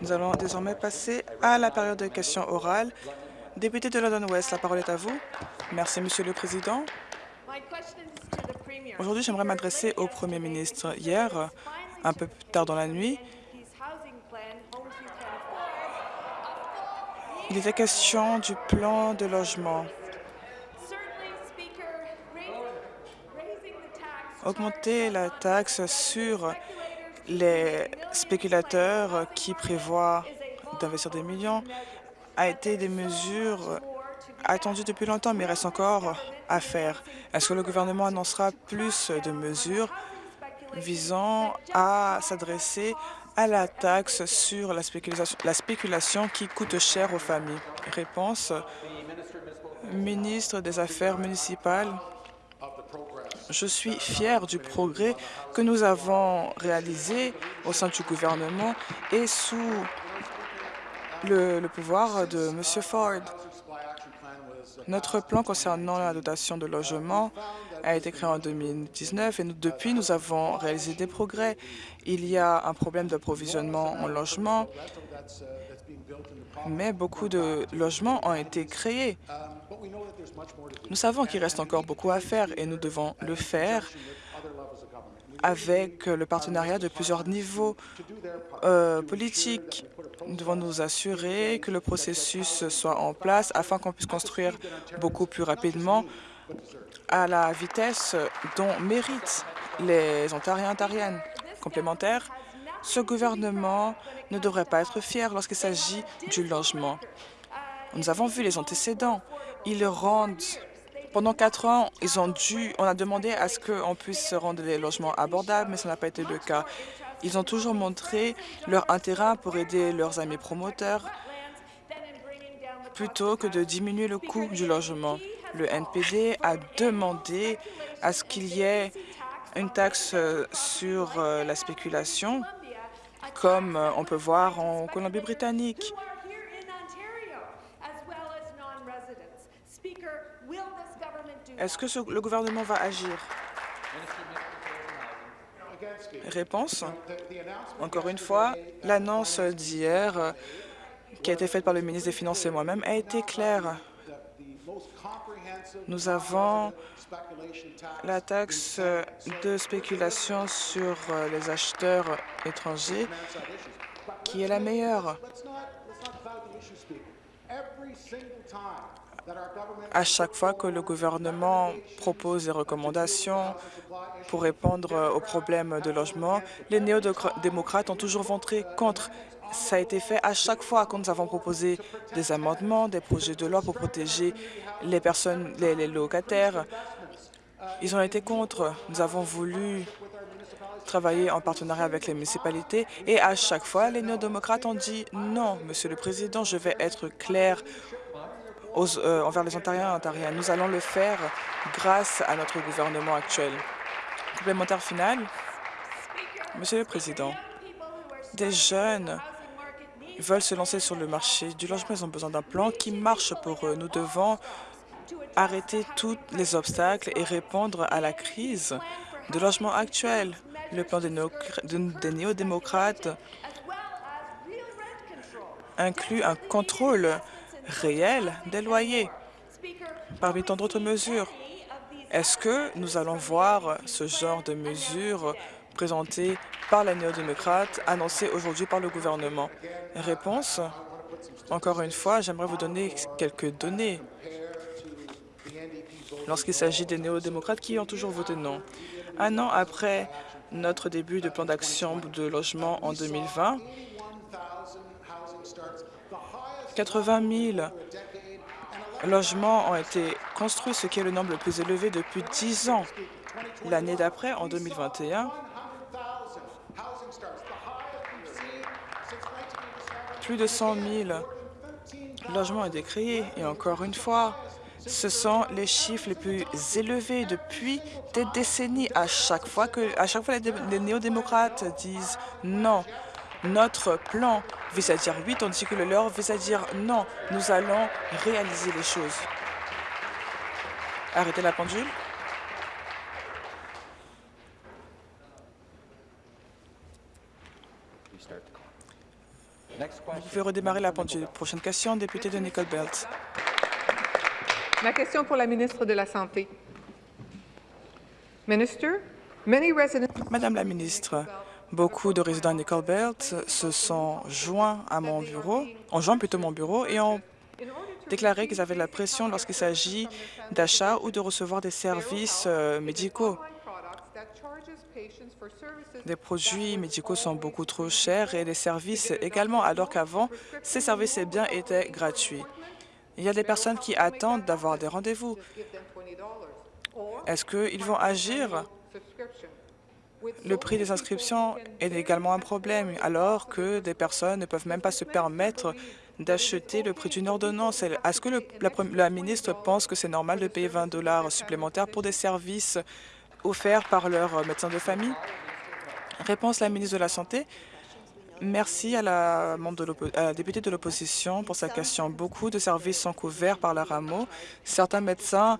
Nous allons désormais passer à la période de questions orales. Député de London West, la parole est à vous. Merci, Monsieur le Président. Aujourd'hui, j'aimerais m'adresser au Premier ministre. Hier, un peu plus tard dans la nuit, il était question du plan de logement. Augmenter la taxe sur les spéculateurs qui prévoient d'investir des millions a été des mesures attendues depuis longtemps, mais il reste encore à faire. Est-ce que le gouvernement annoncera plus de mesures visant à s'adresser à la taxe sur la spéculation, la spéculation qui coûte cher aux familles? Réponse, ministre des Affaires municipales. Je suis fier du progrès que nous avons réalisé au sein du gouvernement et sous le, pouvoir de M. Ford. Notre plan concernant la dotation de logement a été créé en 2019 et depuis, nous avons réalisé des progrès. Il y a un problème d'approvisionnement en logement, mais beaucoup de logements ont été créés. Nous savons qu'il reste encore beaucoup à faire et nous devons le faire avec le partenariat de plusieurs niveaux euh, politiques. Nous devons nous assurer que le processus soit en place afin qu'on puisse construire beaucoup plus rapidement à la vitesse dont méritent les Ontariens et Ontariennes. Complémentaire, ce gouvernement ne devrait pas être fier lorsqu'il s'agit du logement. Nous avons vu les antécédents. Ils rendent pendant quatre ans, ils ont dû, on a demandé à ce qu'on puisse rendre les logements abordables, mais ça n'a pas été le cas. Ils ont toujours montré leur intérêt pour aider leurs amis promoteurs plutôt que de diminuer le coût du logement. Le NPD a demandé à ce qu'il y ait une taxe sur euh, la spéculation, comme euh, on peut voir en Colombie-Britannique. Est-ce que le gouvernement va agir? Réponse. Encore une fois, l'annonce d'hier euh, qui a été faite par le ministre des Finances et moi-même a été claire. Nous avons la taxe de spéculation sur euh, les acheteurs étrangers qui est la meilleure. À chaque fois que le gouvernement propose des recommandations pour répondre aux problèmes de logement, les néo-démocrates ont toujours voté contre. Ça a été fait à chaque fois quand nous avons proposé des amendements, des projets de loi pour protéger les personnes, les locataires. Ils ont été contre. Nous avons voulu travailler en partenariat avec les municipalités et à chaque fois, les néo-démocrates ont dit non, Monsieur le Président, je vais être clair euh, envers les Ontariens et Ontariennes. Nous allons le faire grâce à notre gouvernement actuel. Complémentaire final, Monsieur le Président, des jeunes veulent se lancer sur le marché du logement. Ils ont besoin d'un plan qui marche pour eux. Nous devons arrêter tous les obstacles et répondre à la crise de logement actuel. Le plan des, néo-démocrates inclut un contrôle réel des loyers. Parmi tant d'autres mesures, est-ce que nous allons voir ce genre de mesures présentées par la néo-démocrate, annoncées aujourd'hui par le gouvernement? Réponse. Encore une fois, j'aimerais vous donner quelques données lorsqu'il s'agit des néo-démocrates qui ont toujours voté non. Un an après notre début de plan d'action de logement en 2020, 80 000 logements ont été construits, ce qui est le nombre le plus élevé depuis 10 ans. L'année d'après, en 2021, plus de 100 000 logements ont été créés. Et encore une fois, ce sont les chiffres les plus élevés depuis des décennies. À chaque fois que, à chaque fois, les, les néo-démocrates disent non, notre plan vise à dire oui, tandis que le leur vise à dire non. Nous allons réaliser les choses. Arrêtez la pendule. Vous pouvez redémarrer la pendule. Prochaine question, député de Nicole Belt. Ma question pour la ministre de la Santé. Minister, many residents Madame la ministre, beaucoup de résidents de Nicole Belt se sont joints à mon bureau, ont joint plutôt mon bureau et ont déclaré qu'ils avaient de la pression lorsqu'il s'agit d'achat ou de recevoir des services euh, médicaux. Des produits médicaux sont beaucoup trop chers et les services également, alors qu'avant, ces services et biens étaient gratuits. Il y a des personnes qui attendent d'avoir des rendez-vous. Est-ce qu'ils vont agir? Le prix des inscriptions est également un problème, alors que des personnes ne peuvent même pas se permettre d'acheter le prix d'une ordonnance. Est-ce que la, ministre pense que c'est normal de payer 20 dollars supplémentaires pour des services offerts par leur médecin de famille? Réponse la ministre de la Santé. Merci à la, membre de à la députée de l'opposition pour sa question. Beaucoup de services sont couverts par la RAMO. Certains médecins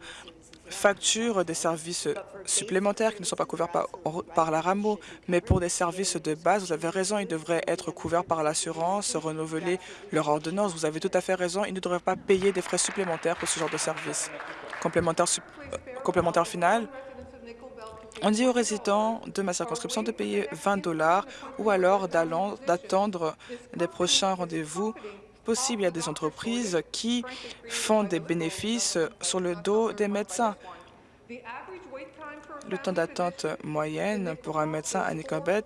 facturent des services supplémentaires qui ne sont pas couverts par, la RAMO, mais pour des services de base, vous avez raison, ils devraient être couverts par l'assurance, renouveler leur ordonnance. Vous avez tout à fait raison, ils ne devraient pas payer des frais supplémentaires pour ce genre de service. Complémentaire, euh, complémentaire final, on dit aux résidents de ma circonscription de payer 20 dollars ou alors d'attendre des prochains rendez-vous possibles. Il y a des entreprises qui font des bénéfices sur le dos des médecins. Le temps d'attente moyenne pour un médecin à Nicobet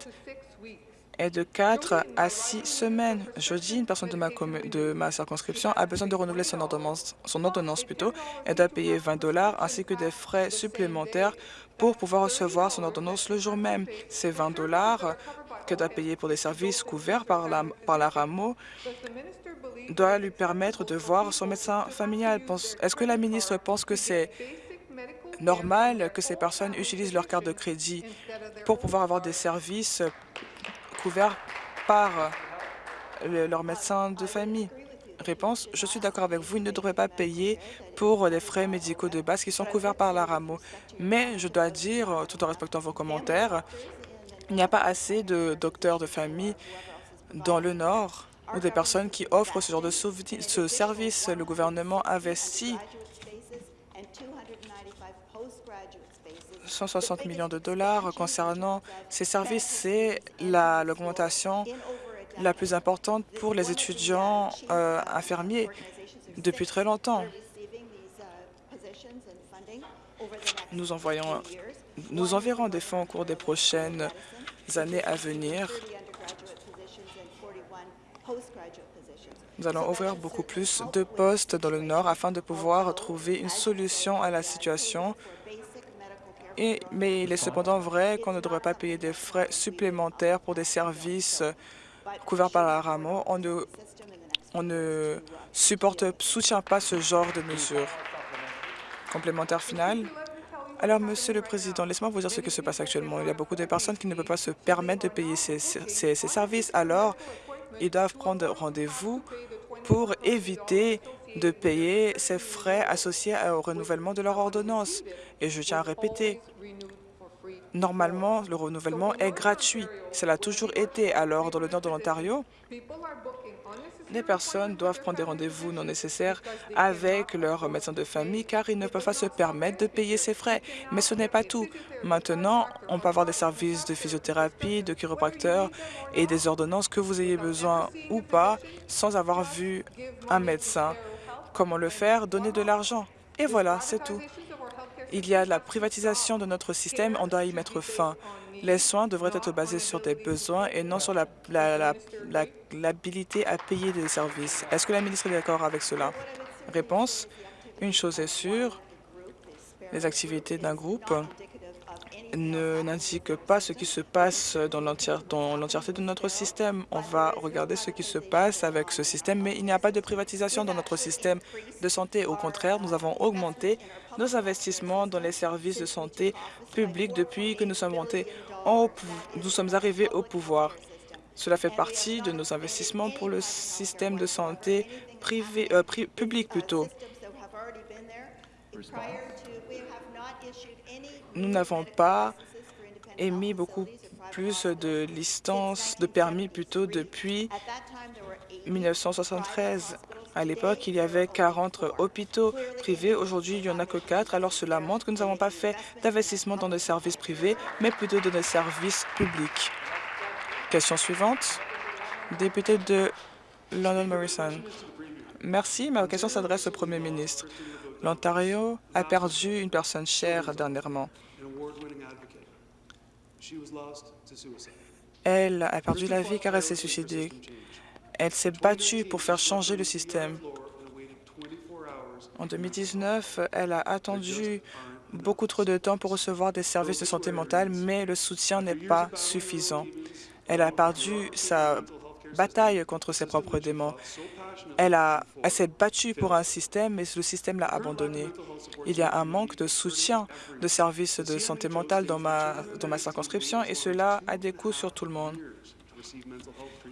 est de 4 à 6 semaines. Jeudi, une personne de ma, de ma circonscription a besoin de renouveler son ordonnance, son ordonnance plutôt. Elle doit payer 20 dollars ainsi que des frais supplémentaires pour pouvoir recevoir son ordonnance le jour même. Ces 20 dollars qu'elle doit payer pour des services couverts par la, par la RAMO doit lui permettre de voir son médecin familial. Est-ce que la ministre pense que c'est normal que ces personnes utilisent leur carte de crédit pour pouvoir avoir des services couverts par le, leur médecin de famille? Réponse, je suis d'accord avec vous, ils ne devraient pas payer pour les frais médicaux de base qui sont couverts par la RAMO. Mais je dois dire, tout en respectant vos commentaires, il n'y a pas assez de docteurs de famille dans le Nord ou des personnes qui offrent ce genre de ce service. Le gouvernement investit 160 millions de dollars concernant ces services. C'est l'augmentation la plus importante pour les étudiants euh, infirmiers depuis très longtemps. Nous, envoyons, nous enverrons des fonds au cours des prochaines années à venir. Nous allons ouvrir beaucoup plus de postes dans le Nord afin de pouvoir trouver une solution à la situation. Mais il est cependant vrai qu'on ne devrait pas payer des frais supplémentaires pour des services couverts par la RAMO. On ne, soutient pas ce genre de mesures. Complémentaire final. Alors, Monsieur le Président, laissez-moi vous dire ce qui se passe actuellement. Il y a beaucoup de personnes qui ne peuvent pas se permettre de payer ces, ces, ces services. Alors, ils doivent prendre rendez-vous pour éviter de payer ces frais associés au renouvellement de leur ordonnance. Et je tiens à répéter, Normalement, le renouvellement est gratuit. Cela a toujours été. Alors, dans le nord de l'Ontario, les personnes doivent prendre des rendez-vous non nécessaires avec leur médecin de famille car ils ne peuvent pas se permettre de payer ces frais. Mais ce n'est pas tout. Maintenant, on peut avoir des services de physiothérapie, de chiropracteur et des ordonnances que vous ayez besoin ou pas sans avoir vu un médecin. Comment le faire? Donner de l'argent. Et voilà, c'est tout. Il y a la privatisation de notre système, on doit y mettre fin. Les soins devraient être basés sur des besoins et non sur l'habilité à payer des services. Est-ce que la ministre est d'accord avec cela? Réponse. Une chose est sûre, les activités d'un groupe n'indiquent pas ce qui se passe dans l'entièreté de notre système. On va regarder ce qui se passe avec ce système, mais il n'y a pas de privatisation dans notre système de santé. Au contraire, nous avons augmenté nos investissements dans les services de santé publics depuis que nous sommes, montés nous sommes arrivés au pouvoir. Cela fait partie de nos investissements pour le système de santé euh, public plutôt. Nous n'avons pas émis beaucoup plus de licences, de permis plutôt, depuis 1973. À l'époque, il y avait 40 hôpitaux privés. Aujourd'hui, il n'y en a que 4. Alors cela montre que nous n'avons pas fait d'investissement dans des services privés, mais plutôt dans des services publics. Question suivante. Député de London Morrison. Merci. Ma question s'adresse au Premier ministre. L'Ontario a perdu une personne chère dernièrement. Elle a perdu la vie car elle s'est suicidée. Elle s'est battue pour faire changer le système. En 2019, elle a attendu beaucoup trop de temps pour recevoir des services de santé mentale, mais le soutien n'est pas suffisant. Elle a perdu sa bataille contre ses propres démons. Elle, s'est battue pour un système, mais le système l'a abandonnée. Il y a un manque de soutien de services de santé mentale dans ma circonscription et cela a des coûts sur tout le monde.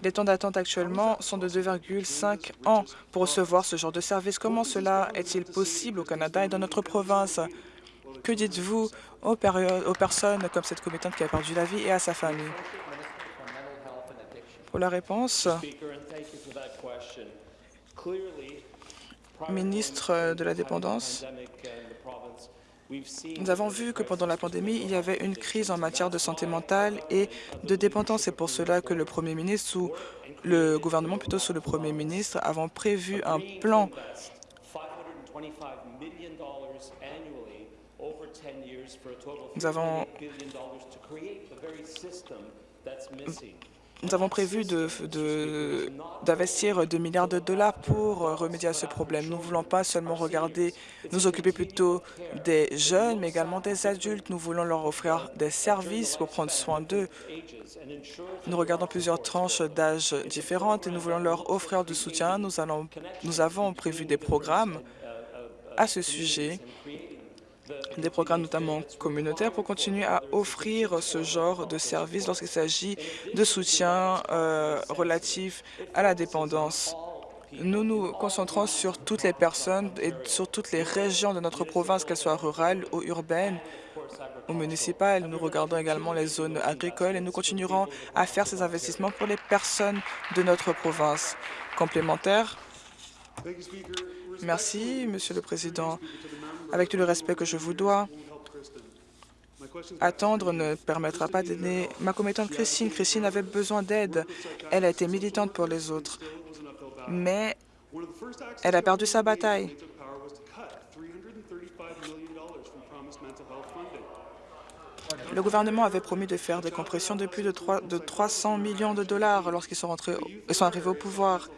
Les temps d'attente actuellement sont de 2,5 ans pour recevoir ce genre de service. Comment cela est-il possible au Canada et dans notre province? Que dites-vous aux, personnes comme cette commettante qui a perdu la vie et à sa famille? Pour la réponse, ministre de la Dépendance, nous avons vu que pendant la pandémie, il y avait une crise en matière de santé mentale et de dépendance. C'est pour cela que le Premier ministre, ou le gouvernement plutôt sous le Premier ministre, avons prévu un plan nous avons nous avons prévu d'investir de, 2 milliards de dollars pour remédier à ce problème. Nous ne voulons pas seulement regarder, nous occuper plutôt des jeunes, mais également des adultes. Nous voulons leur offrir des services pour prendre soin d'eux. Nous regardons plusieurs tranches d'âge différentes et nous voulons leur offrir du soutien. Nous avons prévu des programmes à ce sujet des programmes notamment communautaires pour continuer à offrir ce genre de services lorsqu'il s'agit de soutien euh, relatif à la dépendance. Nous nous concentrons sur toutes les personnes et sur toutes les régions de notre province, qu'elles soient rurales ou urbaines ou municipales. Nous regardons également les zones agricoles et nous continuerons à faire ces investissements pour les personnes de notre province. Complémentaire Merci, Monsieur le Président. Avec tout le respect que je vous dois, attendre ne permettra pas d'aider ma commettante Christine. Christine avait besoin d'aide. Elle a été militante pour les autres. Mais elle a perdu sa bataille. Le gouvernement avait promis de faire des compressions de plus de, 3, de 300 millions de dollars lorsqu'ils sont, sont arrivés au pouvoir.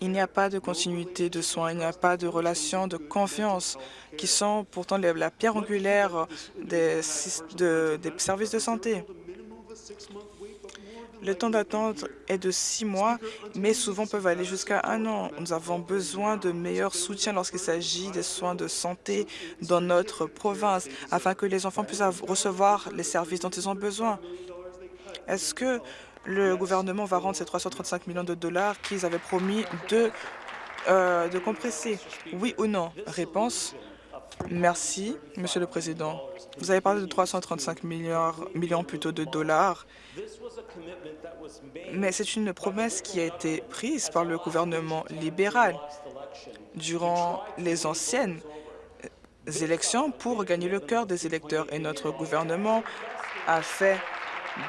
Il n'y a pas de continuité de soins, il n'y a pas de relation de confiance, qui sont pourtant la pierre angulaire des, des services de santé. Le temps d'attente est de six mois, mais souvent peuvent aller jusqu'à un an. Nous avons besoin de meilleurs soutiens lorsqu'il s'agit des soins de santé dans notre province, afin que les enfants puissent recevoir les services dont ils ont besoin. Est-ce que le gouvernement va rendre ces 335 millions de dollars qu'ils avaient promis de, euh, de compresser Oui ou non? Réponse Merci, Monsieur le Président. Vous avez parlé de 335 milliards, millions plutôt de dollars, mais c'est une promesse qui a été prise par le gouvernement libéral durant les anciennes élections pour gagner le cœur des électeurs. Et notre gouvernement a fait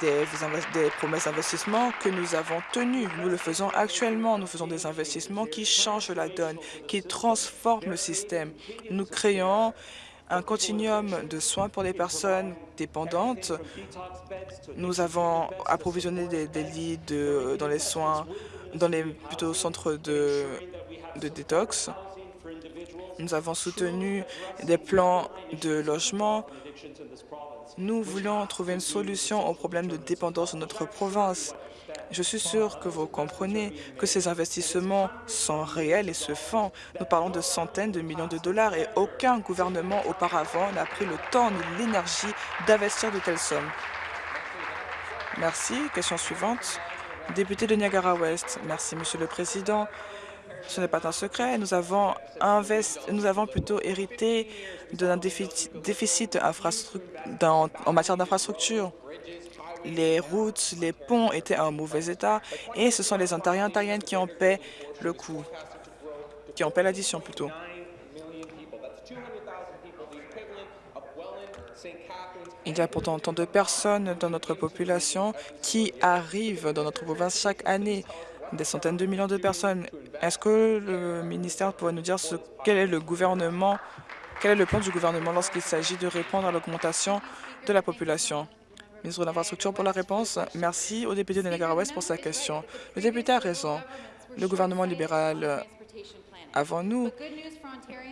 des, promesses d'investissement que nous avons tenues. Nous le faisons actuellement. Nous faisons des investissements qui changent la donne, qui transforment le système. Nous créons un continuum de soins pour les personnes dépendantes. Nous avons approvisionné des, lits dans les soins, dans les plutôt centres de, de détox. Nous avons soutenu des plans de logement nous voulons trouver une solution au problème de dépendance de notre province. Je suis sûr que vous comprenez que ces investissements sont réels et se font. Nous parlons de centaines de millions de dollars et aucun gouvernement auparavant n'a pris le temps ni l'énergie d'investir de telles sommes. Merci. Question suivante. Député de Niagara-Ouest. Merci, Monsieur le Président. Ce n'est pas un secret. Nous avons, nous avons plutôt hérité d'un déficit, en matière d'infrastructure. Les routes, les ponts étaient en mauvais état et ce sont les Ontariens et Ontariennes qui en paient le coût, qui en paient l'addition plutôt. Il y a pourtant tant de personnes dans notre population qui arrivent dans notre province chaque année, des centaines de millions de personnes. Est-ce que le ministère pourrait nous dire quel est le gouvernement, quel est le plan du gouvernement lorsqu'il s'agit de répondre à l'augmentation de la population? Ministre de l'Infrastructure pour la réponse. Merci au député de Niagara-Ouest pour sa question. Le député a raison. Le gouvernement libéral avant nous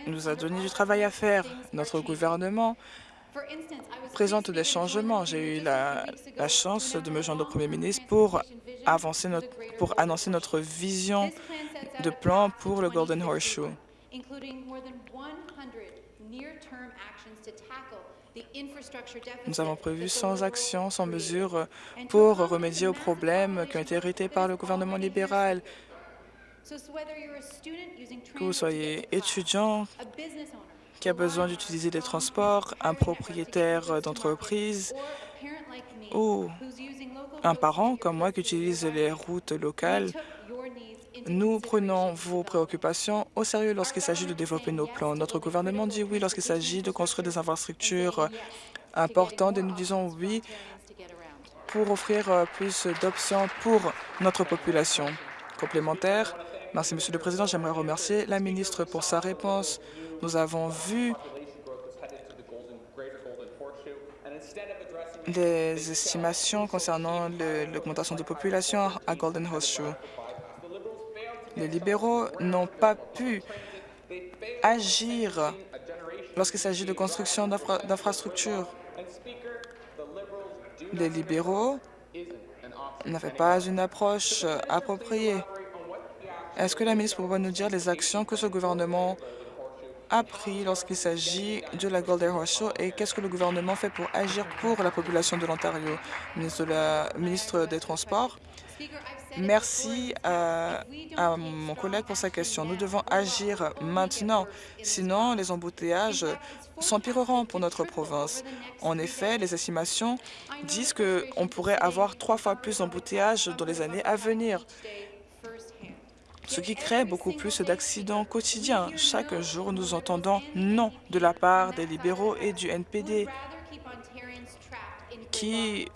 nous a donné du travail à faire. Notre gouvernement présente des changements. J'ai eu la, chance de me joindre au Premier ministre pour, avancer notre, pour annoncer notre vision de plan pour le Golden Horseshoe. Nous avons prévu 100 actions, 100 mesures pour remédier aux problèmes qui ont été hérités par le gouvernement libéral. Que vous soyez étudiant, qui a besoin d'utiliser des transports, un propriétaire d'entreprise ou un parent comme moi qui utilise les routes locales, nous prenons vos préoccupations au sérieux lorsqu'il s'agit de développer nos plans. Notre gouvernement dit oui lorsqu'il s'agit de construire des infrastructures importantes et nous disons oui pour offrir plus d'options pour notre population. Complémentaire, merci Monsieur le Président. J'aimerais remercier la ministre pour sa réponse. Nous avons vu des estimations concernant l'augmentation de population à Golden Horseshoe. Les libéraux n'ont pas pu agir lorsqu'il s'agit de construction d'infrastructures. Les libéraux n'avaient pas une approche appropriée. Est-ce que la ministre pourrait nous dire les actions que ce gouvernement a pris lorsqu'il s'agit de la Golden Horseshoe et qu'est-ce que le gouvernement fait pour agir pour la population de l'Ontario? Ministre, ministre des Transports, merci à, à, mon collègue pour sa question. Nous devons agir maintenant, sinon les embouteillages s'empireront pour notre province. En effet, les estimations disent qu'on pourrait avoir trois fois plus d'embouteillages dans les années à venir ce qui crée beaucoup plus d'accidents quotidiens. Chaque jour, nous entendons non de la part des libéraux et du NPD qui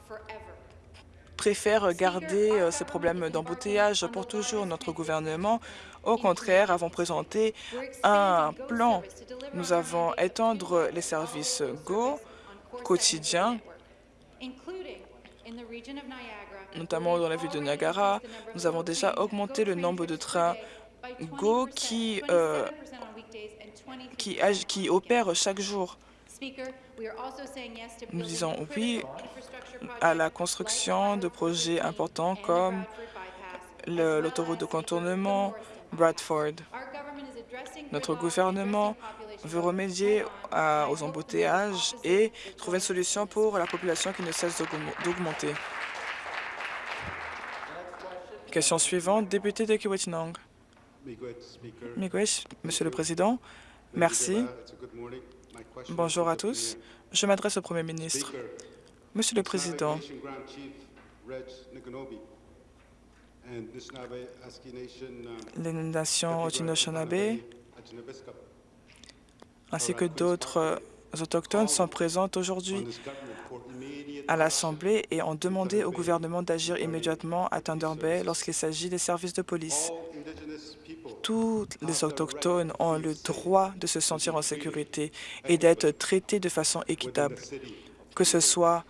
préfèrent garder euh, ces problèmes d'embouteillage pour toujours. Notre gouvernement, au contraire, avons présenté un plan. Nous avons étendre les services GO quotidiens notamment dans la ville de Niagara. Nous avons déjà augmenté le nombre de trains GO qui, euh, qui, qui opèrent chaque jour. Nous disons oui à la construction de projets importants comme l'autoroute de contournement Bradford. Notre gouvernement veut remédier aux embouteillages et trouver une solution pour la population qui ne cesse d'augmenter. Question suivante, député de Kiwetinong. Monsieur le Président, merci. Bonjour à tous. Je m'adresse au Premier ministre. Monsieur le Président, les nations Haudenosaunee ainsi que d'autres autochtones sont présentes aujourd'hui à l'Assemblée et ont demandé au gouvernement d'agir immédiatement à Thunder Bay lorsqu'il s'agit des services de police. Tous les Autochtones ont le droit de se sentir en sécurité et d'être traités de façon équitable, que ce soit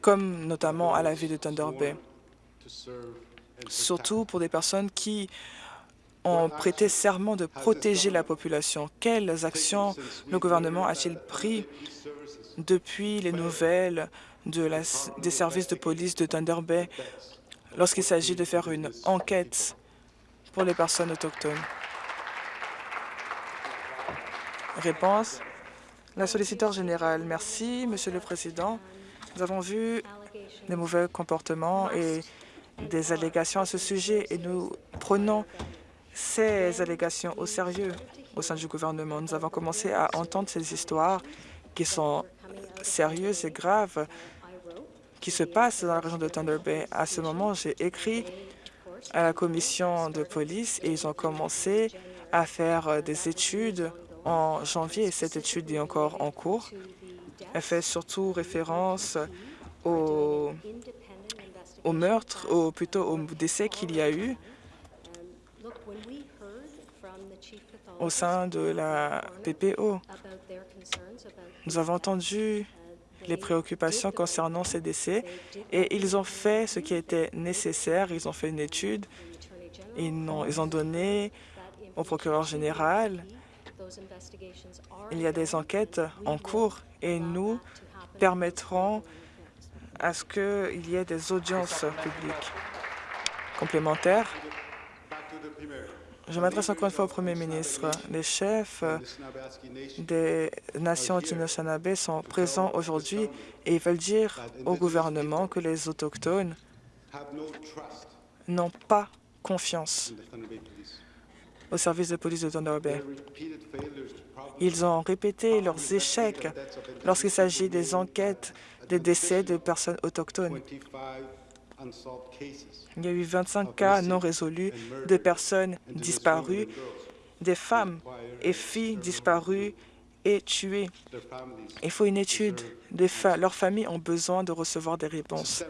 comme notamment à la ville de Thunder Bay, surtout pour des personnes qui ont prêté serment de protéger la population. Quelles actions le gouvernement a-t-il pris depuis les nouvelles de des services de police de Thunder Bay lorsqu'il s'agit de faire une enquête pour les personnes autochtones? Réponse. La solliciteur générale. Merci, Monsieur le Président. Nous avons vu des mauvais comportements et des allégations à ce sujet et nous prenons ces allégations au sérieux au sein du gouvernement. Nous avons commencé à entendre ces histoires qui sont sérieuses et graves qui se passent dans la région de Thunder Bay. À ce moment, j'ai écrit à la commission de police et ils ont commencé à faire des études en janvier. Cette étude est encore en cours. Elle fait surtout référence au, au meurtre, ou plutôt au décès qu'il y a eu au sein de la PPO. Nous avons entendu les préoccupations concernant ces décès et ils ont fait ce qui était nécessaire. Ils ont fait une étude, ils ont, ils ont donné au procureur général. Il y a des enquêtes en cours et nous permettrons à ce qu'il y ait des audiences publiques complémentaires. Je m'adresse encore une fois au Premier ministre. Les chefs des nations Anishinaabe sont présents aujourd'hui et veulent dire au gouvernement que les Autochtones n'ont pas confiance au service de police de Thunder Bay. Ils ont répété leurs échecs lorsqu'il s'agit des enquêtes des décès de personnes autochtones. Il y a eu 25 cas non résolus de personnes disparues, des femmes et filles disparues et tuées. Il faut une étude. leurs familles ont besoin de recevoir des réponses.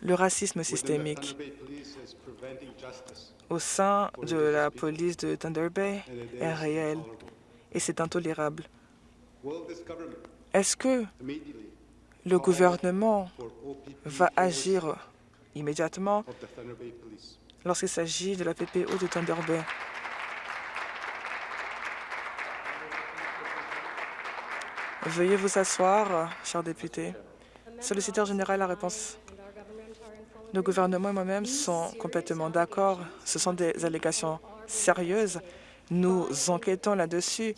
Le racisme systémique au sein de la police de Thunder Bay est réel et c'est intolérable. Est-ce que le gouvernement va agir immédiatement lorsqu'il s'agit de la PPO de Thunder Bay. Veuillez vous asseoir, cher député. Solliciteur général, la réponse. Le gouvernement et moi-même sont complètement d'accord. Ce sont des allégations sérieuses. Nous enquêtons là-dessus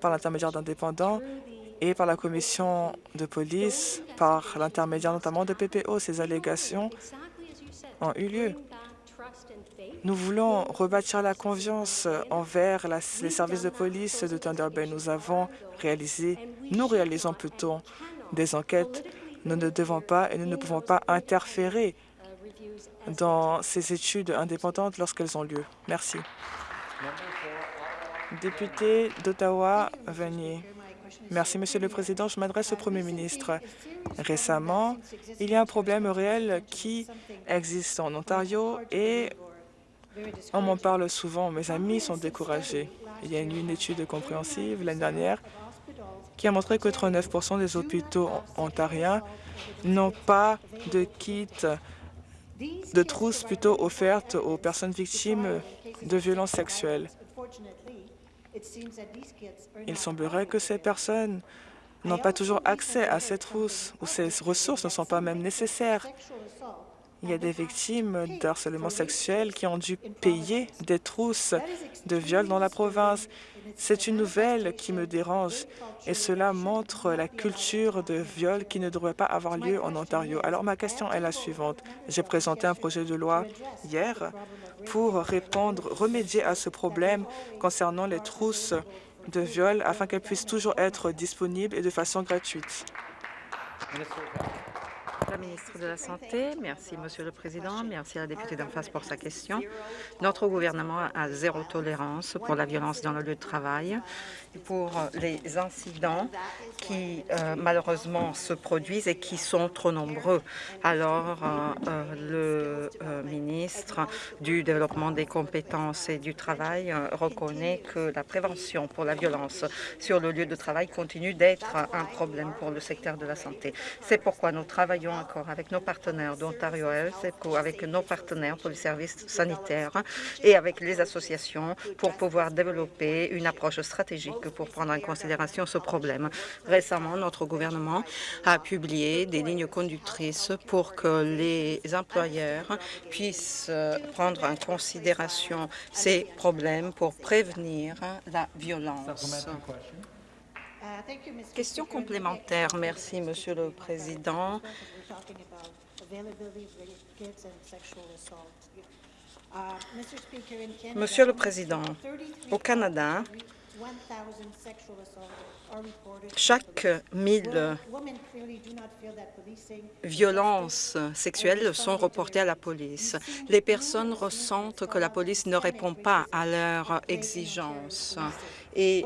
par l'intermédiaire d'indépendants et par la commission de police, par l'intermédiaire notamment de PPO. Ces allégations ont eu lieu. Nous voulons rebâtir la confiance envers les services de police de Thunder Bay. Nous avons réalisé, nous réalisons plutôt des enquêtes. Nous ne devons pas et nous ne pouvons pas interférer dans ces études indépendantes lorsqu'elles ont lieu. Merci. Député d'Ottawa, Venier. Merci, Monsieur le Président. Je m'adresse au Premier ministre. Récemment, il y a un problème réel qui existe en Ontario et on m'en parle souvent. Mes amis sont découragés. Il y a une, étude compréhensive l'année dernière qui a montré que 39% des hôpitaux ontariens n'ont pas de kit de trousses plutôt offertes aux personnes victimes de violences sexuelles. Il semblerait que ces personnes n'ont pas toujours accès à ces trousses ou ces ressources ne sont pas même nécessaires. Il y a des victimes d'harcèlement sexuel qui ont dû payer des trousses de viol dans la province. C'est une nouvelle qui me dérange et cela montre la culture de viol qui ne devrait pas avoir lieu en Ontario. Alors ma question est la suivante. J'ai présenté un projet de loi hier pour répondre, remédier à ce problème concernant les trousses de viol afin qu'elles puissent toujours être disponibles et de façon gratuite. La ministre de la Santé, merci Monsieur le Président, merci à la députée d'en face pour sa question. Notre gouvernement a zéro tolérance pour la violence dans le lieu de travail pour les incidents qui euh, malheureusement se produisent et qui sont trop nombreux. Alors, euh, euh, le ministre du Développement des compétences et du travail reconnaît que la prévention pour la violence sur le lieu de travail continue d'être un problème pour le secteur de la santé. C'est pourquoi nous travaillons encore avec nos partenaires d'Ontario Health, avec nos partenaires pour les services sanitaires et avec les associations pour pouvoir développer une approche stratégique pour prendre en considération ce problème. Récemment, notre gouvernement a publié des lignes conductrices pour que les employeurs puissent prendre en considération ces problèmes pour prévenir la violence. Question complémentaire. Merci, Monsieur le Président. Monsieur le Président, au Canada, chaque mille violences sexuelles sont reportées à la police. Les personnes ressentent que la police ne répond pas à leurs exigences et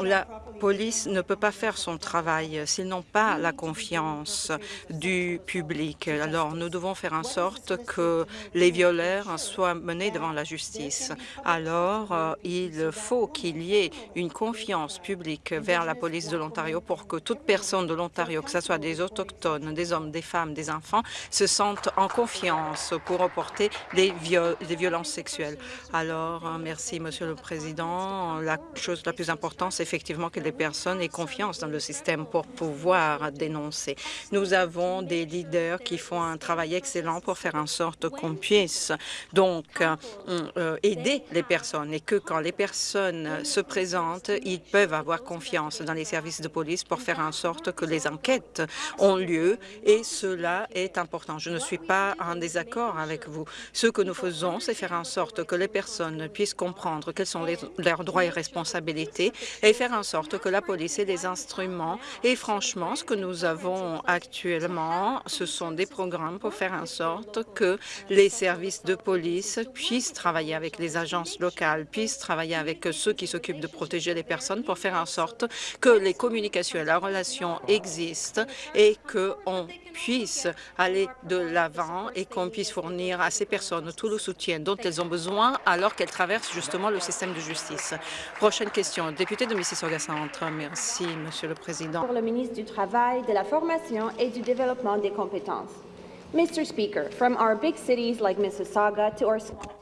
la police ne peut pas faire son travail s'ils n'ont pas la confiance du public. Alors, nous devons faire en sorte que les violeurs soient menés devant la justice. Alors, euh, il faut qu'il y ait une confiance publique vers la police de l'Ontario pour que toute personne de l'Ontario, que ce soit des Autochtones, des hommes, des femmes, des enfants, se sentent en confiance pour reporter des, violences sexuelles. Alors, euh, merci, Monsieur le Président. Chose la plus importante, c'est effectivement que les personnes aient confiance dans le système pour pouvoir dénoncer. Nous avons des leaders qui font un travail excellent pour faire en sorte qu'on puisse donc euh, euh, aider les personnes et que quand les personnes se présentent, ils peuvent avoir confiance dans les services de police pour faire en sorte que les enquêtes ont lieu et cela est important. Je ne suis pas en désaccord avec vous. Ce que nous faisons, c'est faire en sorte que les personnes puissent comprendre quels sont leurs droits et responsabilités et faire en sorte que la police ait des instruments. Et franchement, ce que nous avons actuellement, ce sont des programmes pour faire en sorte que les services de police puissent travailler avec les agences locales, puissent travailler avec ceux qui s'occupent de protéger les personnes pour faire en sorte que les communications et la relation existent et qu'on puisse aller de l'avant et qu'on puisse fournir à ces personnes tout le soutien dont elles ont besoin alors qu'elles traversent justement le système de justice. Prochaine question, député de Mississauga Centre. Merci, Monsieur le Président. Pour le ministre du Travail, de la Formation et du Développement des compétences. Mr. Speaker, from our big cities like Mississauga to our small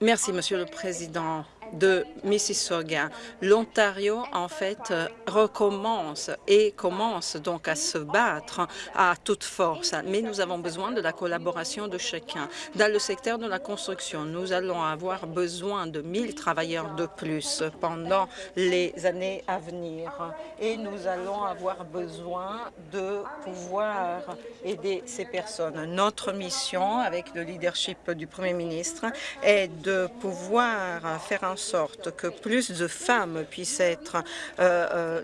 Merci, Monsieur le Président de Mississauga. L'Ontario, en fait, recommence et commence donc à se battre à toute force. Mais nous avons besoin de la collaboration de chacun. Dans le secteur de la construction, nous allons avoir besoin de 1000 travailleurs de plus pendant les années à venir. Et nous allons avoir besoin de pouvoir aider ces personnes. Notre mission, avec le leadership du Premier ministre, est de pouvoir faire en sorte que plus de femmes puissent être euh, euh,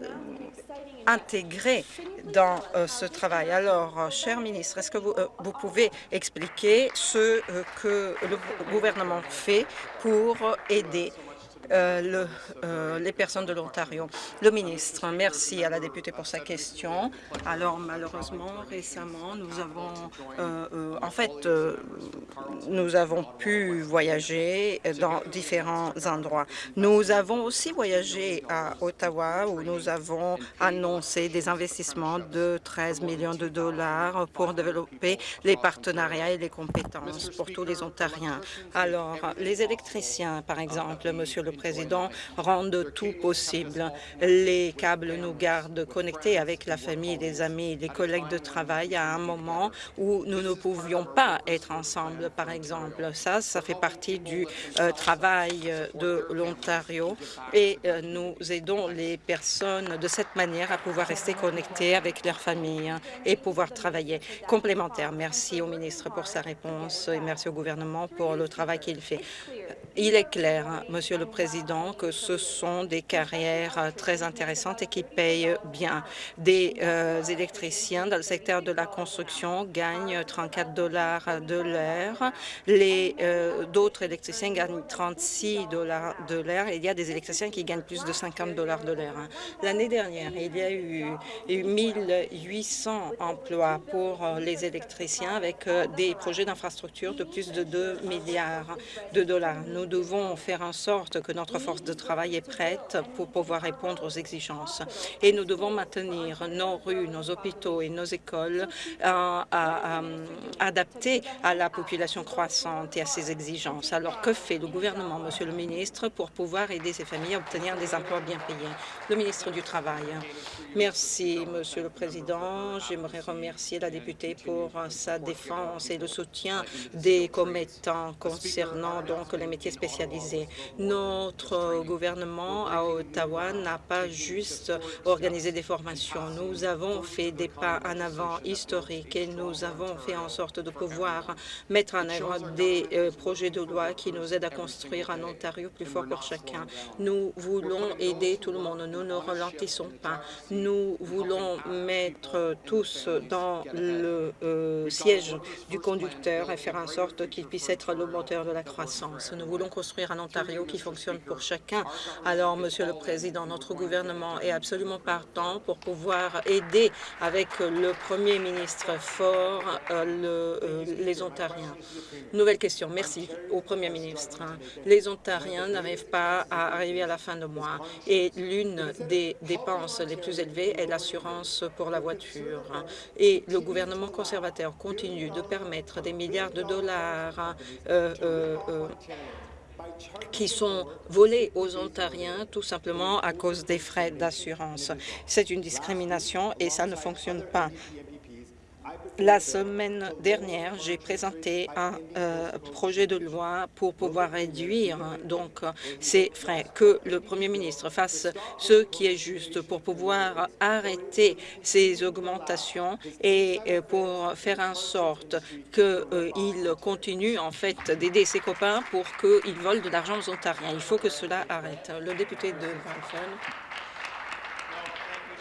intégrées dans euh, ce travail. Alors, cher ministre, est-ce que vous, vous, pouvez expliquer ce que le gouvernement fait pour aider le, euh, les personnes de l'Ontario. Le ministre, merci à la députée pour sa question. Alors, malheureusement, récemment, nous avons, euh, en fait, nous avons pu voyager dans différents endroits. Nous avons aussi voyagé à Ottawa où nous avons annoncé des investissements de 13 millions de dollars pour développer les partenariats et les compétences pour tous les Ontariens. Alors, les électriciens, par exemple, Monsieur le Président, rendent tout possible. Les câbles nous gardent connectés avec la famille, les amis, les collègues de travail à un moment où nous ne pouvions pas être ensemble, par exemple. Ça, ça fait partie du euh, travail de l'Ontario. et euh, nous aidons les personnes de cette manière à pouvoir rester connectées avec leur famille et pouvoir travailler complémentaire. Merci au ministre pour sa réponse et merci au gouvernement pour le travail qu'il fait. Il est clair, Monsieur le Président, que ce sont des carrières très intéressantes et qui payent bien. Des euh, électriciens dans le secteur de la construction gagnent 34 dollars de l'heure. Les euh, d'autres électriciens gagnent 36 dollars de l'heure. Il y a des électriciens qui gagnent plus de 50 dollars de l'heure. L'année dernière, il y a eu 1800 emplois pour euh, les électriciens avec euh, des projets d'infrastructure de plus de 2 milliards de dollars. Nous devons faire en sorte que notre force de travail est prête pour pouvoir répondre aux exigences. Et nous devons maintenir nos rues, nos hôpitaux et nos écoles euh, adaptés à la population croissante et à ses exigences. Alors, que fait le gouvernement, Monsieur le ministre, pour pouvoir aider ces familles à obtenir des emplois bien payés? Le ministre du Travail. Merci, Monsieur le Président. J'aimerais remercier la députée pour sa défense et le soutien des commettants concernant donc les métiers spécialisés. Notre gouvernement à Ottawa n'a pas juste organisé des formations. Nous avons fait des pas en avant historiques et nous avons fait en sorte de pouvoir mettre en œuvre des euh, projets de loi qui nous aident à construire un Ontario plus fort pour chacun. Nous voulons aider tout le monde. Nous ne ralentissons pas. Nous voulons mettre tous dans le euh, siège du conducteur et faire en sorte qu'il puisse être le moteur de la croissance. Nous voulons construire un Ontario qui fonctionne pour chacun. Alors, Monsieur le Président, notre gouvernement est absolument partant pour pouvoir aider avec le Premier ministre fort euh, euh, les Ontariens. Nouvelle question. Merci au Premier ministre. Les Ontariens n'arrivent pas à arriver à la fin de mois et l'une des dépenses les plus élevées est l'assurance pour la voiture. Et le gouvernement conservateur continue de permettre des milliards de dollars euh, qui sont volés aux Ontariens tout simplement à cause des frais d'assurance. C'est une discrimination et ça ne fonctionne pas. La semaine dernière, j'ai présenté un euh, projet de loi pour pouvoir réduire donc ces frais, que le Premier ministre fasse ce qui est juste pour pouvoir arrêter ces augmentations et euh, pour faire en sorte qu'il euh, continue en fait d'aider ses copains pour qu'ils volent de l'argent aux Ontariens. Il faut que cela arrête. Le député de Brantford.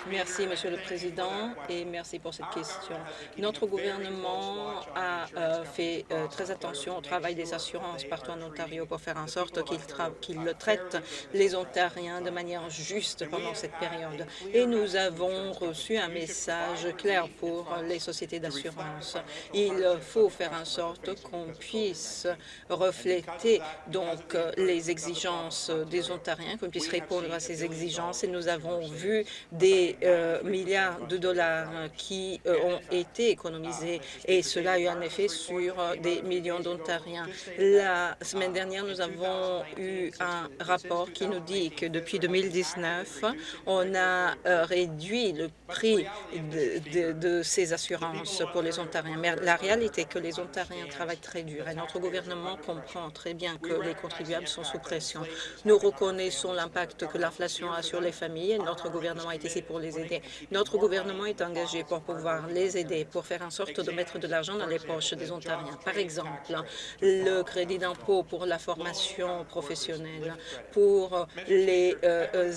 Merci, Monsieur le Président, et merci pour cette question. Notre gouvernement a euh, fait euh, très attention au travail des assurances partout en Ontario pour faire en sorte qu'il qu traite les Ontariens de manière juste pendant cette période. Et nous avons reçu un message clair pour les sociétés d'assurance. Il faut faire en sorte qu'on puisse refléter donc les exigences des Ontariens, qu'on puisse répondre à ces exigences. Et nous avons vu des euh, milliards de dollars qui euh, ont été économisés et cela a eu un effet sur euh, des millions d'Ontariens. La semaine dernière, nous avons eu un rapport qui nous dit que depuis 2019, on a réduit le prix de, ces assurances pour les Ontariens. Mais la réalité est que les Ontariens travaillent très dur et notre gouvernement comprend très bien que les contribuables sont sous pression. Nous reconnaissons l'impact que l'inflation a sur les familles et notre gouvernement est ici pour les aider. Notre gouvernement est engagé pour pouvoir les aider, pour faire en sorte de mettre de l'argent dans les poches des Ontariens. Par exemple, le crédit d'impôt pour la formation professionnelle, pour les euh,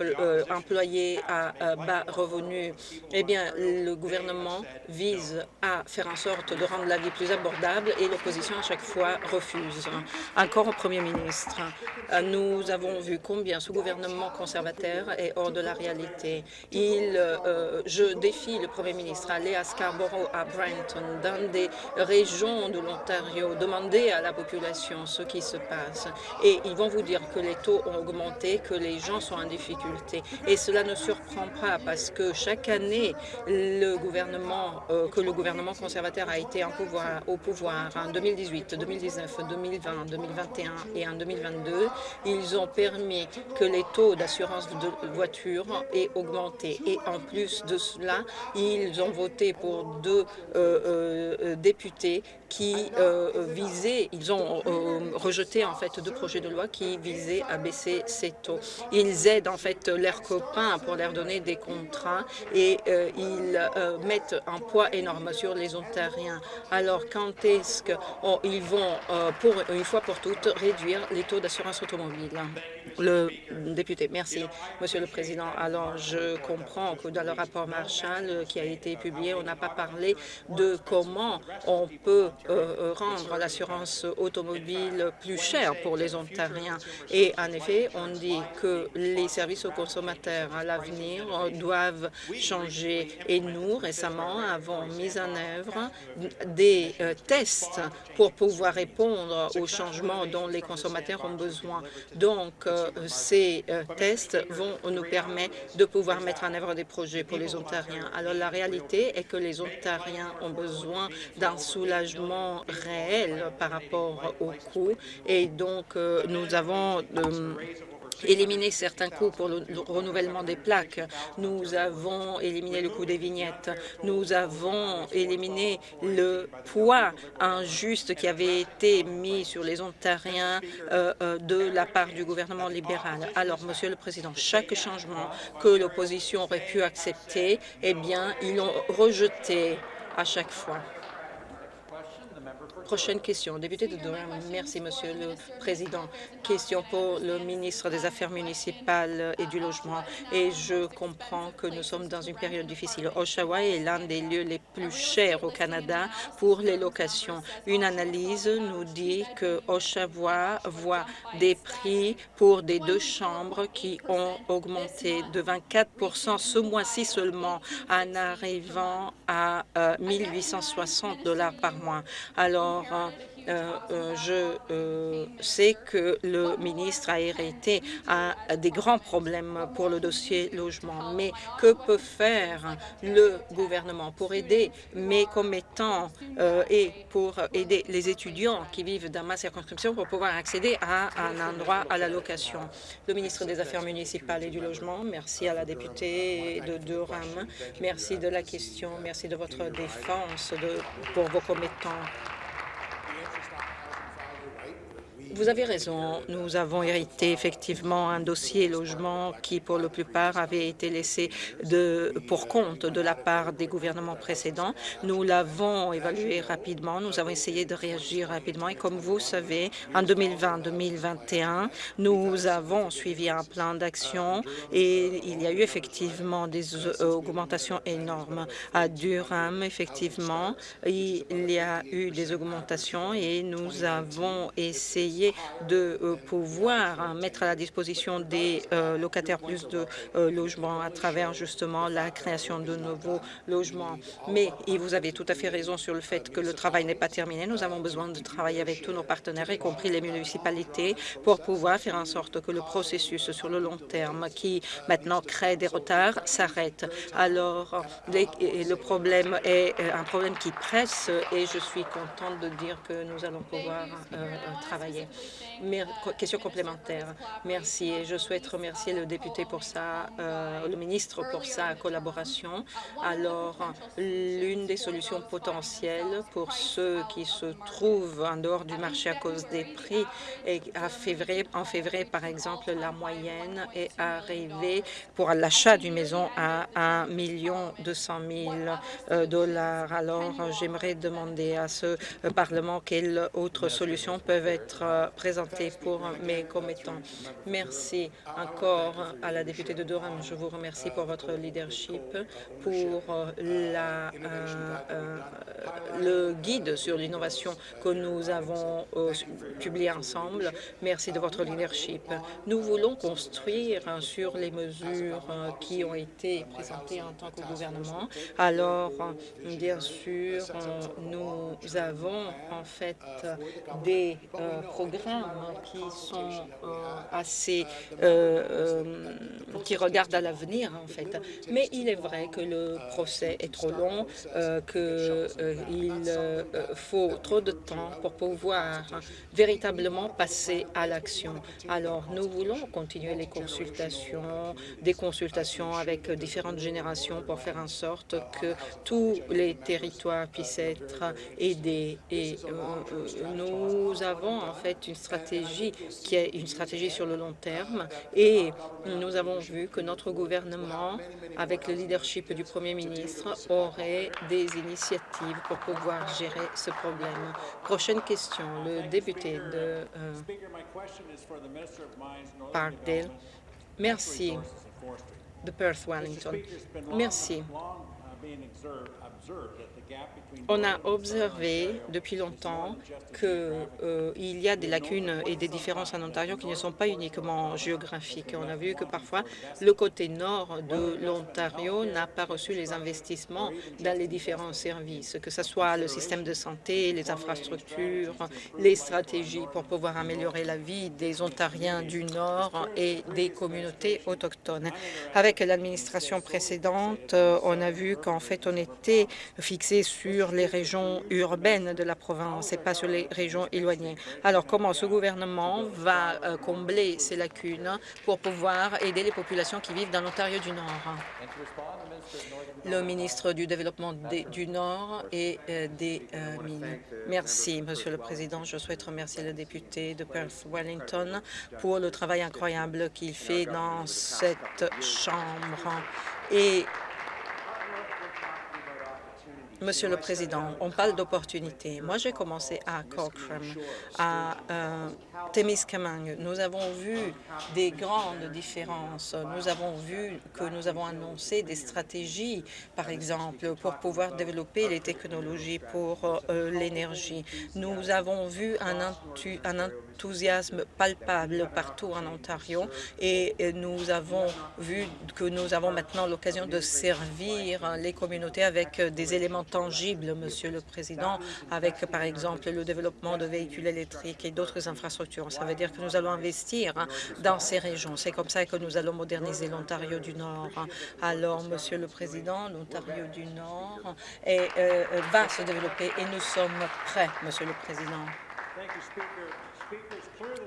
euh, employés à euh, bas revenus. Eh bien, le gouvernement vise à faire en sorte de rendre la vie plus abordable et l'opposition à chaque fois refuse. Encore au Premier ministre, nous avons vu combien ce gouvernement conservateur est hors de la réalité. Euh, je défie le Premier ministre à aller à Scarborough, à Brenton, dans des régions de l'Ontario, demander à la population ce qui se passe. Et ils vont vous dire que les taux ont augmenté, que les gens sont en difficulté. Et cela ne surprend pas parce que chaque année, euh, que le gouvernement conservateur a été en pouvoir, au pouvoir en 2018, 2019, 2020, 2021 et en 2022, ils ont permis que les taux d'assurance de voiture aient et en plus de cela, ils ont voté pour deux euh, euh, députés qui euh, visaient, ils ont rejeté en fait deux projets de loi qui visaient à baisser ces taux. Ils aident en fait leurs copains pour leur donner des contrats et ils mettent un poids énorme sur les Ontariens. Alors quand est-ce qu'ils vont, pour une fois pour toutes, réduire les taux d'assurance automobile? Le député, merci, Monsieur le Président. Alors je comprend que dans le rapport Marshall euh, qui a été publié, on n'a pas parlé de comment on peut euh, euh, rendre l'assurance automobile plus chère pour les Ontariens. Et en effet, on dit que les services aux consommateurs à l'avenir doivent changer. Et nous, récemment, avons mis en œuvre des tests pour pouvoir répondre aux changements dont les consommateurs ont besoin. Donc, ces tests vont nous permettre de pouvoir mettre en œuvre des projets pour les Ontariens. Alors la réalité est que les Ontariens ont besoin d'un soulagement réel par rapport au coût et donc euh, nous avons euh, éliminé certains coûts pour le renouvellement des plaques. Nous avons éliminé le coût des vignettes. Nous avons éliminé le poids injuste qui avait été mis sur les Ontariens euh, de la part du gouvernement libéral. Alors, Monsieur le Président, chaque changement que l'opposition aurait pu accepter, eh bien, ils l'ont rejeté à chaque fois. Prochaine question, député de Durham. Merci, Monsieur le Président. Question pour le ministre des Affaires municipales et du Logement. Et je comprends que nous sommes dans une période difficile. Oshawa est l'un des lieux les plus chers au Canada pour les locations. Une analyse nous dit que Oshawa voit des prix pour des deux chambres qui ont augmenté de 24% ce mois-ci seulement, en arrivant à 1 860 dollars par mois. Alors, euh, euh, je euh, sais que le ministre a hérité des grands problèmes pour le dossier logement, mais que peut faire le gouvernement pour aider mes commettants et pour aider les étudiants qui vivent dans ma circonscription pour pouvoir accéder à un endroit à la location? Le ministre des Affaires municipales et du Logement, merci à la députée de Durham, merci de la question, merci de votre défense pour vos commettants. Vous avez raison. Nous avons hérité effectivement un dossier logement qui, pour la plupart, avait été laissé de, pour compte de la part des gouvernements précédents. Nous l'avons évalué rapidement. Nous avons essayé de réagir rapidement. Et comme vous savez, en 2020-2021, nous avons suivi un plan d'action et il y a eu effectivement des augmentations énormes. À Durham, effectivement, il y a eu des augmentations et nous avons essayé de euh, pouvoir hein, mettre à la disposition des euh, locataires plus de euh, logements à travers justement la création de nouveaux logements. Mais et vous avez tout à fait raison sur le fait que le travail n'est pas terminé. Nous avons besoin de travailler avec tous nos partenaires, y compris les municipalités, pour pouvoir faire en sorte que le processus sur le long terme, qui maintenant crée des retards, s'arrête. Alors, le problème est un problème qui presse et je suis contente de dire que nous allons pouvoir travailler. Question complémentaire. Merci. Et je souhaite remercier le député pour sa, euh, le ministre pour sa collaboration. Alors, l'une des solutions potentielles pour ceux qui se trouvent en dehors du marché à cause des prix, et à février, en février, par exemple, la moyenne est arrivée pour l'achat d'une maison à 1 million 200 000 dollars. Alors, j'aimerais demander à ce Parlement quelles autres solutions peuvent être euh, présenté pour mes commettants. Merci encore à la députée de Durham. Je vous remercie pour votre leadership, pour la, euh, euh, le guide sur l'innovation que nous avons publié ensemble. Merci de votre leadership. Nous voulons construire sur les mesures qui ont été présentées en tant que gouvernement. Alors, bien sûr, nous avons en fait des programmes qui sont euh, assez euh, euh, qui regardent à l'avenir en fait. Mais il est vrai que le procès est trop long, qu'il faut trop de temps pour pouvoir véritablement passer à l'action. Alors nous voulons continuer les consultations, des consultations avec différentes générations pour faire en sorte que tous les territoires puissent être aidés. Et nous avons en fait une stratégie qui est une stratégie sur le long terme et nous avons vu que notre gouvernement, avec le leadership du Premier ministre, aurait des initiatives pour pouvoir gérer ce problème. Prochaine question, le député de euh, Parkdale. Merci. De Perth Wellington. Merci. On a observé depuis longtemps qu'il euh, y a des lacunes et des différences en Ontario qui ne sont pas uniquement géographiques. On a vu que parfois le côté nord de l'Ontario n'a pas reçu les investissements dans les différents services, que ce soit le système de santé, les infrastructures, les stratégies pour pouvoir améliorer la vie des Ontariens du Nord et des communautés autochtones. Avec l'administration précédente, on a vu qu'en fait, on était fixé sur les régions urbaines de la province et pas sur les régions éloignées. Alors, comment ce gouvernement va euh, combler ces lacunes pour pouvoir aider les populations qui vivent dans l'Ontario du Nord? Le ministre du Développement du Nord et euh, des euh, Mines. Merci, Monsieur le Président. Je souhaite remercier le député de Perth-Wellington pour le travail incroyable qu'il fait dans cette Chambre. Et Monsieur le Président, on parle d'opportunités. Moi, j'ai commencé à Cochrane, à euh, Témiscamingue. Nous avons vu des grandes différences. Nous avons vu que nous avons annoncé des stratégies, par exemple, pour pouvoir développer les technologies pour euh, l'énergie. Nous avons vu un, un enthousiasme palpable partout en Ontario et nous avons vu que nous avons maintenant l'occasion de servir les communautés avec des éléments tangibles, Monsieur le Président, avec par exemple le développement de véhicules électriques et d'autres infrastructures. Ça veut dire que nous allons investir dans ces régions. C'est comme ça que nous allons moderniser l'Ontario du Nord. Alors, Monsieur le Président, l'Ontario du Nord euh, va se développer et nous sommes prêts, Monsieur le Président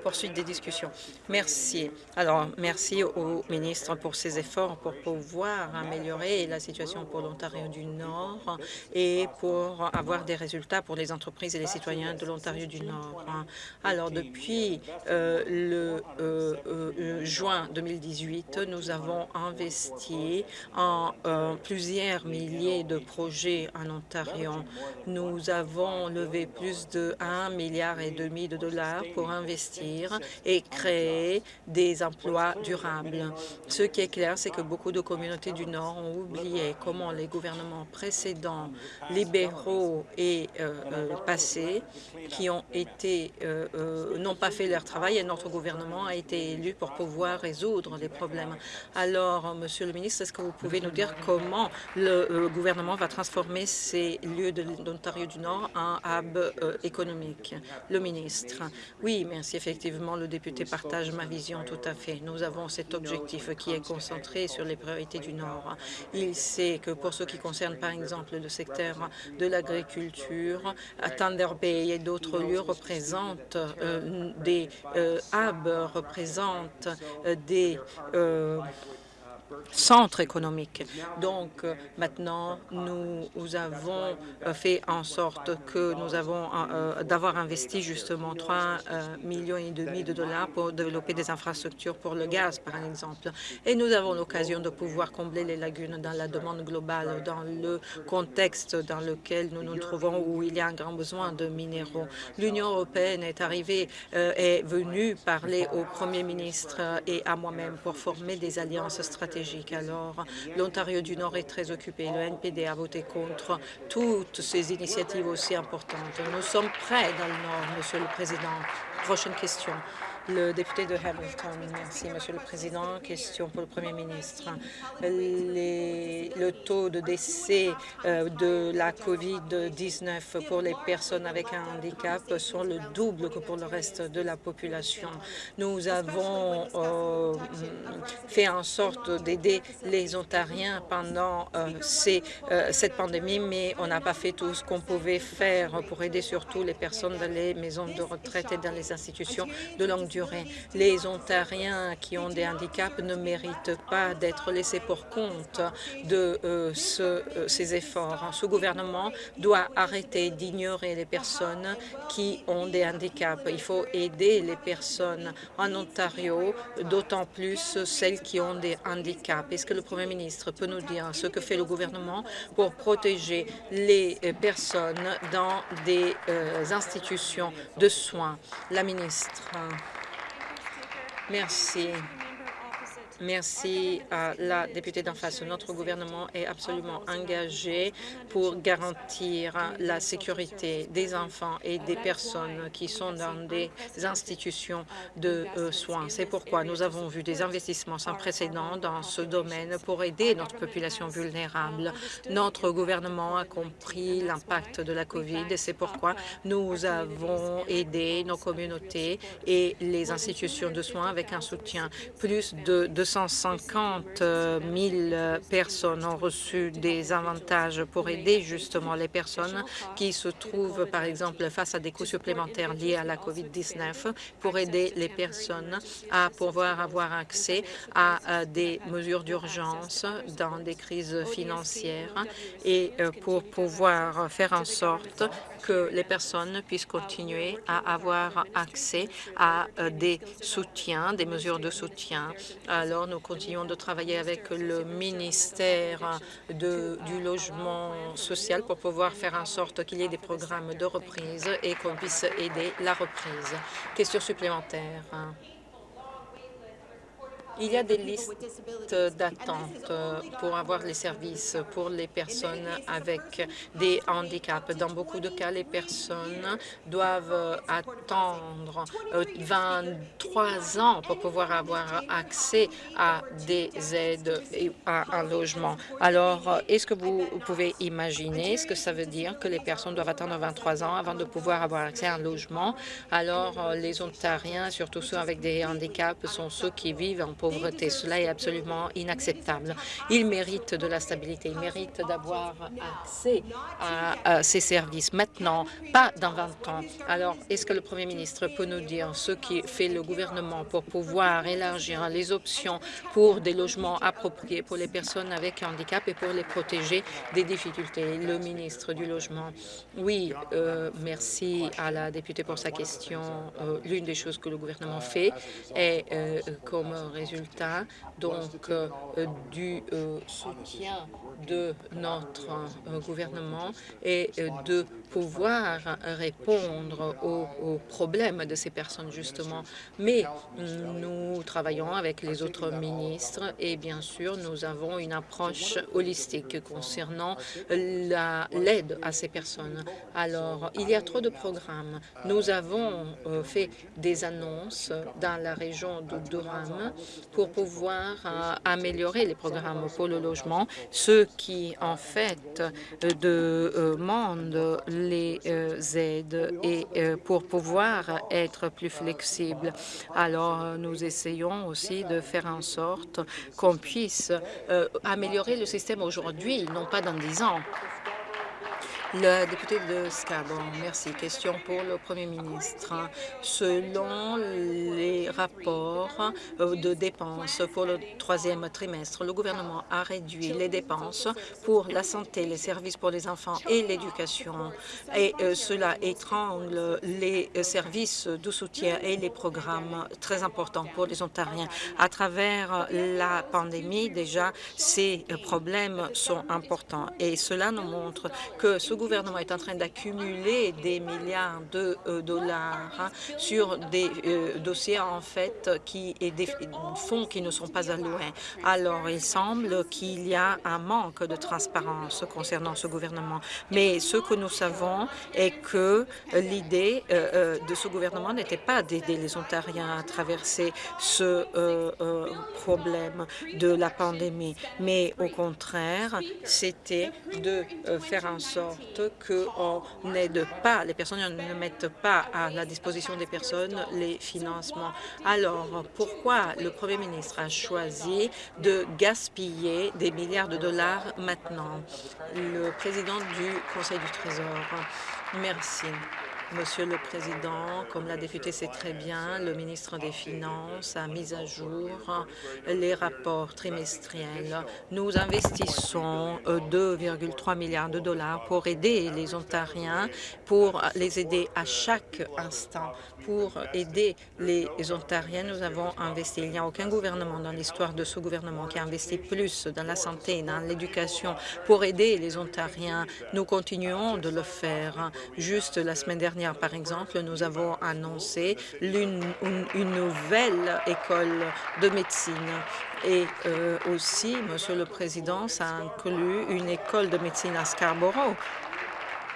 poursuite des discussions. Merci. Alors, merci au ministre pour ses efforts pour pouvoir améliorer la situation pour l'Ontario du Nord et pour avoir des résultats pour les entreprises et les citoyens de l'Ontario du Nord. Alors, depuis euh, le euh, euh, juin 2018, nous avons investi en plusieurs milliers de projets en Ontario. Nous avons levé plus de 1 milliard et demi de dollars pour investir et créer des emplois durables. Ce qui est clair, c'est que beaucoup de communautés du Nord ont oublié comment les gouvernements précédents, libéraux et euh, euh, passés, qui ont été euh, n'ont pas fait leur travail et notre gouvernement a été élu pour pouvoir résoudre les problèmes. Alors, Monsieur le ministre, est-ce que vous pouvez nous dire comment le gouvernement va transformer ces lieux de l'Ontario du Nord en hub économique? Le ministre. Oui, merci. Effectivement le député partage ma vision tout à fait. Nous avons cet objectif qui est concentré sur les priorités du Nord. Il sait que pour ce qui concerne, par exemple, le secteur de l'agriculture, Thunder Bay et d'autres lieux représentent euh, des euh, hubs, représentent euh, des centre économique. Donc euh, maintenant, nous avons euh, fait en sorte que nous avons euh, d'avoir investi justement 3 millions et demi de dollars pour développer des infrastructures pour le gaz, par exemple. Et nous avons l'occasion de pouvoir combler les lagunes dans la demande globale, dans le contexte dans lequel nous nous trouvons, où il y a un grand besoin de minéraux. L'Union européenne est arrivée, est venue parler au Premier ministre et à moi-même pour former des alliances stratégiques alors, l'Ontario du Nord est très occupé. Le NPD a voté contre toutes ces initiatives aussi importantes. Nous sommes prêts dans le Nord, Monsieur le Président. Prochaine question. Le député de Hamilton. Merci, Monsieur le Président. Question pour le Premier ministre. le taux de décès euh, de la COVID-19 pour les personnes avec un handicap sont le double que pour le reste de la population. Nous avons euh, fait en sorte d'aider les Ontariens pendant euh, cette pandémie, mais on n'a pas fait tout ce qu'on pouvait faire pour aider surtout les personnes dans les maisons de retraite et dans les institutions de longue durée les Ontariens qui ont des handicaps ne méritent pas d'être laissés pour compte de euh, euh, ces efforts. Ce gouvernement doit arrêter d'ignorer les personnes qui ont des handicaps. Il faut aider les personnes en Ontario, d'autant plus celles qui ont des handicaps. Est-ce que le Premier ministre peut nous dire ce que fait le gouvernement pour protéger les personnes dans des euh, institutions de soins? La ministre. Merci. Merci à la députée d'en face. Notre gouvernement est absolument engagé pour garantir la sécurité des enfants et des personnes qui sont dans des institutions de euh, soins. C'est pourquoi nous avons vu des investissements sans précédent dans ce domaine pour aider notre population vulnérable. Notre gouvernement a compris l'impact de la COVID et c'est pourquoi nous avons aidé nos communautés et les institutions de soins avec un soutien plus de 250 000 personnes ont reçu des avantages pour aider justement les personnes qui se trouvent, par exemple, face à des coûts supplémentaires liés à la COVID-19, pour aider les personnes à pouvoir avoir accès à des mesures d'urgence dans des crises financières et euh, pour pouvoir faire en sorte que les personnes puissent continuer à avoir accès à euh, des soutiens, des mesures de soutien. Nous continuons de travailler avec le ministère du Logement social pour pouvoir faire en sorte qu'il y ait des programmes de reprise et qu'on puisse aider la reprise. Question supplémentaire. Il y a des listes d'attente pour avoir les services pour les personnes avec des handicaps. Dans beaucoup de cas, les personnes doivent attendre 23 euh, ans pour pouvoir avoir accès à des aides et à un logement. Alors, est-ce que vous pouvez imaginer ce que ça veut dire que les personnes doivent attendre 23 ans avant de pouvoir avoir accès à un logement? Alors, les Ontariens, surtout ceux avec des handicaps, sont ceux qui vivent en. Cela est absolument inacceptable. Ils méritent de la stabilité, ils méritent d'avoir accès à, ces services maintenant, pas dans 20 ans. Alors, est-ce que le Premier ministre peut nous dire ce qui fait le gouvernement pour pouvoir élargir les options pour des logements appropriés pour les personnes avec handicap et pour les protéger des difficultés? Le ministre du Logement. Oui, euh, merci à la députée pour sa question. Euh, l'une des choses que le gouvernement fait est euh, comme résultat tá? Donc euh, du euh, soutien de notre euh, gouvernement et de pouvoir répondre aux, problèmes de ces personnes, justement. Mais nous travaillons avec les autres ministres et, bien sûr, nous avons une approche holistique concernant l'aide à ces personnes. Alors, il y a trop de programmes. Nous avons fait des annonces dans la région de Durham pour pouvoir euh, améliorer les programmes pour le logement, ceux qui, en fait, demandent les euh, aides et euh, pour pouvoir être plus flexibles. Alors, nous essayons aussi de faire en sorte qu'on puisse améliorer le système aujourd'hui, non pas dans dix ans. Le député de Scarborough, merci. Question pour le Premier ministre. Selon les rapports euh, de dépenses pour le troisième trimestre, le gouvernement a réduit les dépenses pour la santé, les services pour les enfants et l'éducation. Et euh, cela étrangle les services de soutien et les programmes très importants pour les Ontariens. À travers la pandémie, déjà, ces problèmes sont importants. Et cela nous montre que gouvernement est en train d'accumuler des milliards de euh, dollars hein, sur des euh, dossiers en fait qui et des fonds qui ne sont pas alloués. Alors, il semble qu'il y a un manque de transparence concernant ce gouvernement. Mais ce que nous savons est que l'idée euh, de ce gouvernement n'était pas d'aider les Ontariens à traverser ce problème de la pandémie, mais au contraire, c'était de faire en sorte qu'on n'aide pas, les personnes ne mettent pas à la disposition des personnes les financements. Alors, pourquoi le Premier ministre a choisi de gaspiller des milliards de dollars maintenant? Le président du Conseil du Trésor. Merci. Monsieur le Président, comme la députée sait très bien, le ministre des Finances a mis à jour les rapports trimestriels. Nous investissons 2,3 milliards de dollars pour aider les Ontariens, pour les aider à chaque instant pour aider les Ontariens. Nous avons investi. Il n'y a aucun gouvernement dans l'histoire de ce gouvernement qui a investi plus dans la santé, dans l'éducation, pour aider les Ontariens. Nous continuons de le faire. Juste la semaine dernière, par exemple, nous avons annoncé une, nouvelle école de médecine. Et euh, aussi, Monsieur le Président, ça inclut une école de médecine à Scarborough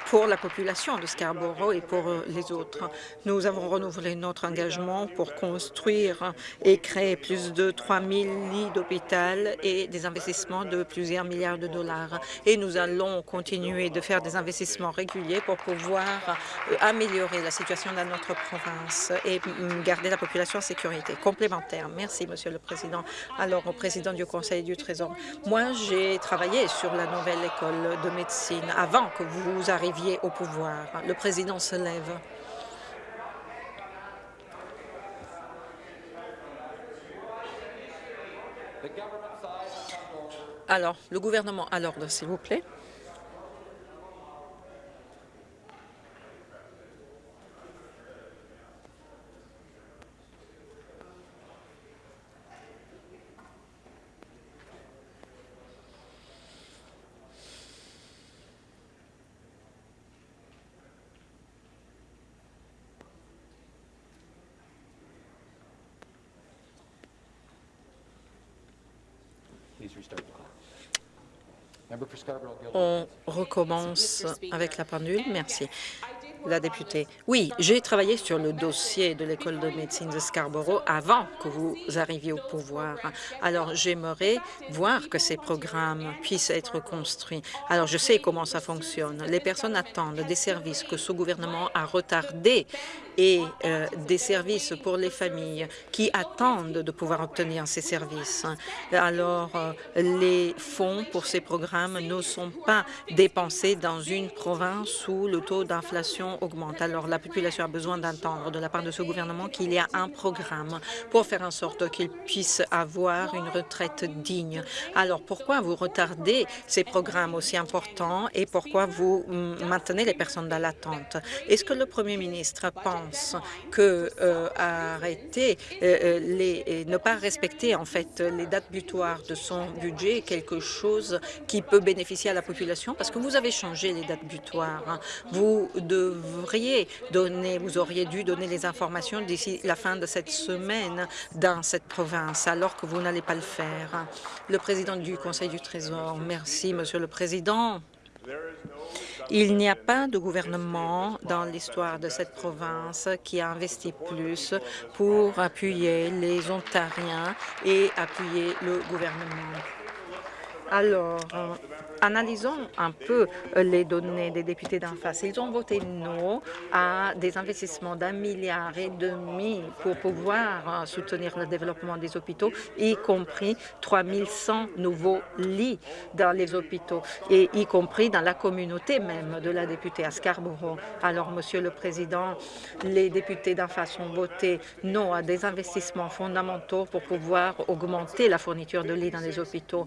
pour la population de Scarborough et pour euh, les autres. Nous avons renouvelé notre engagement pour construire et créer plus de 3 000 lits d'hôpital et des investissements de plusieurs milliards de dollars. Et nous allons continuer de faire des investissements réguliers pour pouvoir euh, améliorer la situation dans notre province et mm, garder la population en sécurité. Complémentaire. Merci, Monsieur le Président. Alors, au président du Conseil du Trésor, moi, j'ai travaillé sur la nouvelle école de médecine avant que vous arriviez au pouvoir. Le président se lève. Alors, le gouvernement à l'ordre, s'il vous plaît. On recommence avec la pendule. Merci. La députée. Oui, j'ai travaillé sur le dossier de l'école de médecine de Scarborough avant que vous arriviez au pouvoir. Alors, j'aimerais voir que ces programmes puissent être construits. Alors, je sais comment ça fonctionne. Les personnes attendent des services que ce gouvernement a retardés et euh, des services pour les familles qui attendent de pouvoir obtenir ces services. Alors, euh, les fonds pour ces programmes ne sont pas dépensés dans une province où le taux d'inflation augmente. Alors, la population a besoin d'entendre de la part de ce gouvernement qu'il y a un programme pour faire en sorte qu'ils puissent avoir une retraite digne. Alors, pourquoi vous retardez ces programmes aussi importants et pourquoi vous maintenez les personnes dans l'attente? Est-ce que le premier ministre pense que euh, arrêter euh, euh, les, ne pas respecter en fait les dates butoirs de son budget est quelque chose qui peut bénéficier à la population parce que vous avez changé les dates butoirs. Hein. Vous devriez donner, vous auriez dû donner les informations d'ici la fin de cette semaine dans cette province, alors que vous n'allez pas le faire. Le président du Conseil du Trésor. Merci, Monsieur le Président. Il n'y a pas de gouvernement dans l'histoire de cette province qui a investi plus pour appuyer les Ontariens et appuyer le gouvernement. Alors, Analysons un peu euh, les données des députés d'en face. Ils ont voté non à des investissements d'un milliard et demi pour pouvoir euh, soutenir le développement des hôpitaux, y compris 3100 nouveaux lits dans les hôpitaux, et y compris dans la communauté même de la députée à Scarborough. Alors, Monsieur le Président, les députés d'en face ont voté non à des investissements fondamentaux pour pouvoir augmenter la fourniture de lits dans les hôpitaux.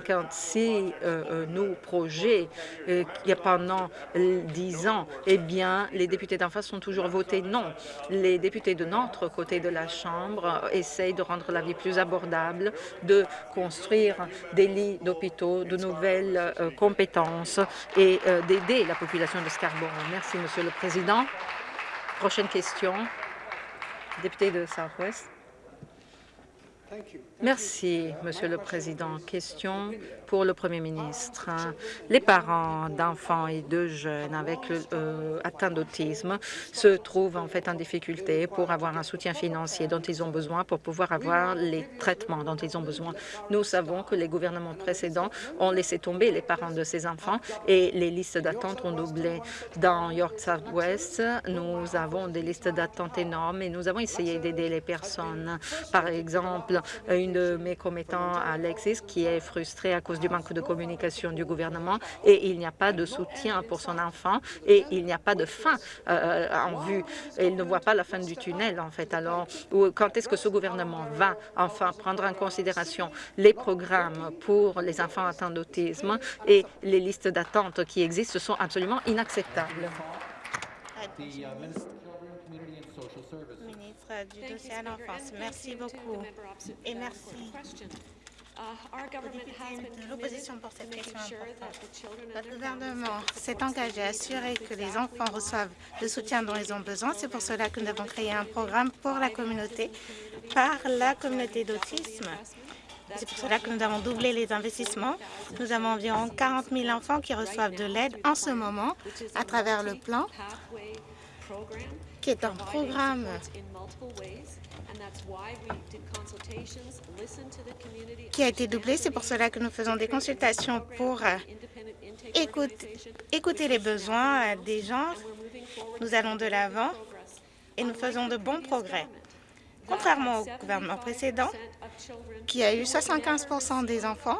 56 euh, nos projets euh, pendant dix ans, eh bien, les députés d'en face ont toujours voté non. Les députés de notre côté de la Chambre essayent de rendre la vie plus abordable, de construire des lits d'hôpitaux, de nouvelles euh, compétences et d'aider la population de Scarborough. Merci, Monsieur le Président. Prochaine question. Député de Southwest. Merci, Monsieur le Président. Question pour le Premier ministre. Les parents d'enfants et de jeunes avec euh, atteint d'autisme se trouvent en fait en difficulté pour avoir un soutien financier dont ils ont besoin pour pouvoir avoir les traitements dont ils ont besoin. Nous savons que les gouvernements précédents ont laissé tomber les parents de ces enfants et les listes d'attente ont doublé. Dans York Southwest, nous avons des listes d'attente énormes et nous avons essayé d'aider les personnes. Par exemple, une de mes commettants, Alexis, qui est frustré à cause du manque de communication du gouvernement et il n'y a pas de soutien pour son enfant et il n'y a pas de fin euh, en vue. il ne voit pas la fin du tunnel, en fait. Alors, quand est-ce que ce gouvernement va enfin prendre en considération les programmes pour les enfants atteints d'autisme et les listes d'attente qui existent sont absolument inacceptables du dossier à l'enfance. Merci beaucoup. Et merci uh, de l'opposition pour cette question importante. Le gouvernement s'est engagé à assurer que les enfants reçoivent le soutien dont ils ont besoin. C'est pour cela que nous avons créé un programme pour la communauté par la communauté d'autisme C'est pour cela que nous avons doublé les investissements. Nous avons environ 40 000 enfants qui reçoivent de l'aide en ce moment à travers le plan, qui est un programme qui a été doublé. C'est pour cela que nous faisons des consultations pour euh, écouter, les besoins des gens. Nous allons de l'avant et nous faisons de bons progrès. Contrairement au gouvernement précédent, qui a eu 75% des enfants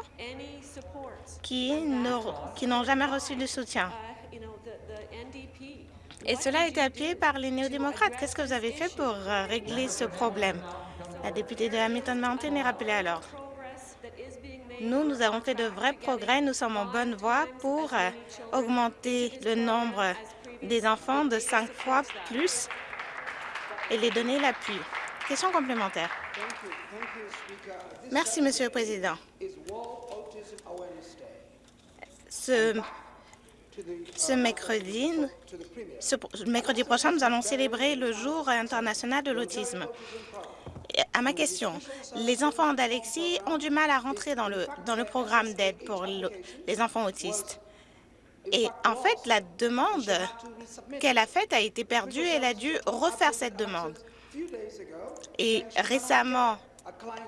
qui n'ont jamais reçu de soutien. Et cela a été appuyé par les néo-démocrates. Qu'est-ce que vous avez fait pour euh, régler ce problème? La députée de Hamilton Mountain est rappelée alors. Nous, nous avons fait de vrais progrès. Nous sommes en bonne voie pour euh, augmenter le nombre des enfants de cinq fois plus et les donner l'appui. Question complémentaire. Merci, Monsieur le Président. Ce, ce mercredi, prochain, nous allons célébrer le Jour international de l'autisme. À ma question, les enfants d'Alexis ont du mal à rentrer dans le, dans le programme d'aide pour les enfants autistes. Et en fait, la demande qu'elle a faite a été perdue et elle a dû refaire cette demande. Et récemment,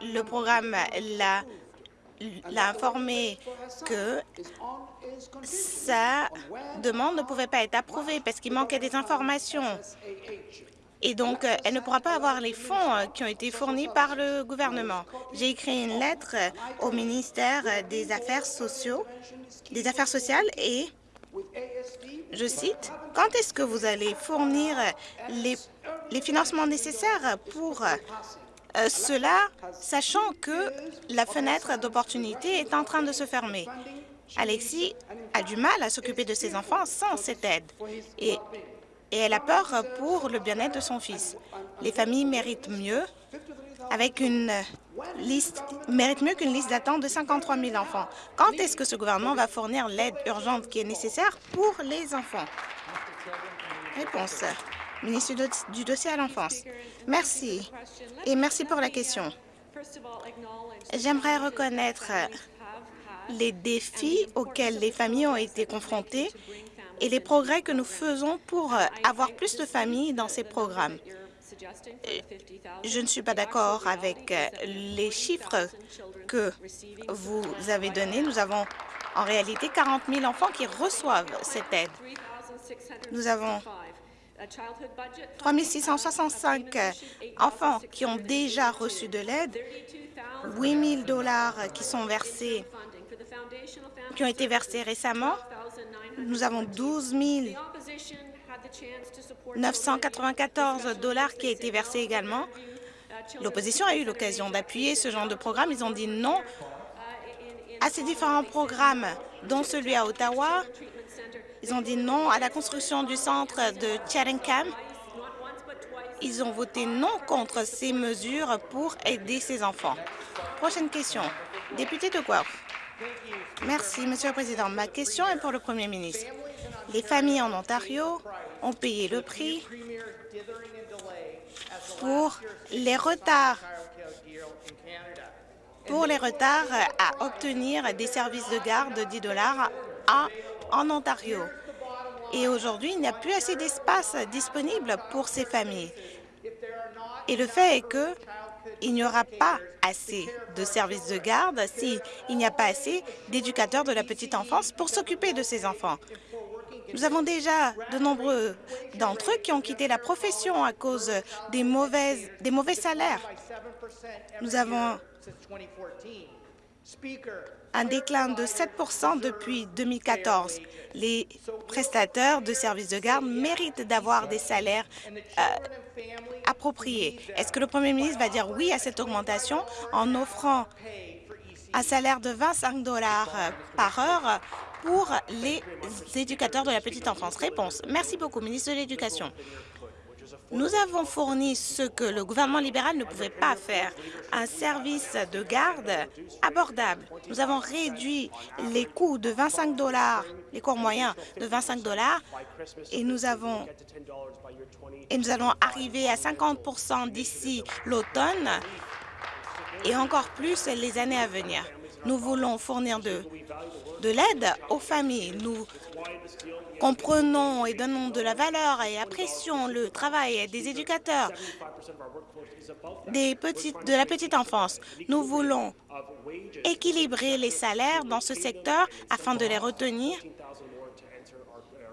le programme l'a informé que sa demande ne pouvait pas être approuvée parce qu'il manquait des informations. Et donc, elle ne pourra pas avoir les fonds qui ont été fournis par le gouvernement. J'ai écrit une lettre au ministère des Affaires des Affaires sociales et je cite, « Quand est-ce que vous allez fournir les financements nécessaires pour euh, cela, sachant que la fenêtre d'opportunité est en train de se fermer. Alexis a du mal à s'occuper de ses enfants sans cette aide et, elle a peur pour le bien-être de son fils. Les familles méritent mieux avec une liste, méritent mieux qu'une liste d'attente de 53 000 enfants. Quand est-ce que ce gouvernement va fournir l'aide urgente qui est nécessaire pour les enfants? Réponse. Ministre du dossier à l'enfance. Merci. Et merci pour la question. J'aimerais reconnaître les défis auxquels les familles ont été confrontées et les progrès que nous faisons pour avoir plus de familles dans ces programmes. Je ne suis pas d'accord avec les chiffres que vous avez donnés. Nous avons en réalité 40 000 enfants qui reçoivent cette aide. Nous avons 3 665 enfants qui ont déjà reçu de l'aide, 8 000 dollars qui sont versés, qui ont été versés récemment. Nous avons 12 994 dollars qui ont été versés également. L'opposition a eu l'occasion d'appuyer ce genre de programme. Ils ont dit non à ces différents programmes, dont celui à Ottawa, ils ont dit non à la construction du centre de Chatham. Ils ont voté non contre ces mesures pour aider ces enfants. Prochaine question. Député de Guelph. Merci, Monsieur le Président. Ma question est pour le Premier ministre. Les familles en Ontario ont payé le prix pour les retards pour les retards à obtenir des services de garde de 10 dollars à en Ontario. Et aujourd'hui, il n'y a plus assez d'espace disponible pour ces familles. Et le fait est qu'il n'y aura pas assez de services de garde s'il n'y a pas assez d'éducateurs de la petite enfance pour s'occuper de ces enfants. Nous avons déjà de nombreux d'entre eux qui ont quitté la profession à cause des, mauvaises, des mauvais salaires. Nous avons un déclin de 7% depuis 2014. Les prestataires de services de garde méritent d'avoir des salaires euh, appropriés. Est-ce que le Premier ministre va dire oui à cette augmentation en offrant un salaire de 25 dollars par heure pour les éducateurs de la petite enfance? Réponse. Merci beaucoup, ministre de l'Éducation. Nous avons fourni ce que le gouvernement libéral ne pouvait pas faire, un service de garde abordable. Nous avons réduit les coûts de 25 dollars, les cours moyens de 25 dollars, et nous et nous allons arriver à 50 d'ici l'automne et encore plus les années à venir. Nous voulons fournir de, de l'aide aux familles. Nous comprenons et donnons de la valeur et apprécions le travail des éducateurs de la petite enfance. Nous voulons équilibrer les salaires dans ce secteur afin de les retenir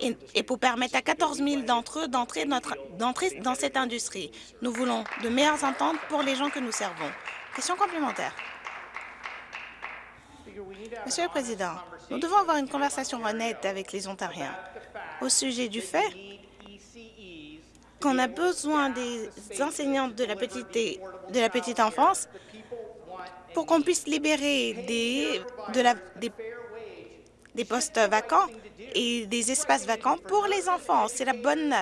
et, et pour permettre à 14 000 d'entre eux d'entrer dans cette industrie. Nous voulons de meilleures ententes pour les gens que nous servons. Question complémentaire. Monsieur le Président, nous devons avoir une conversation honnête avec les Ontariens au sujet du fait qu'on a besoin des enseignants de la petite, enfance pour qu'on puisse libérer des postes vacants et des espaces vacants pour les enfants. C'est la bonne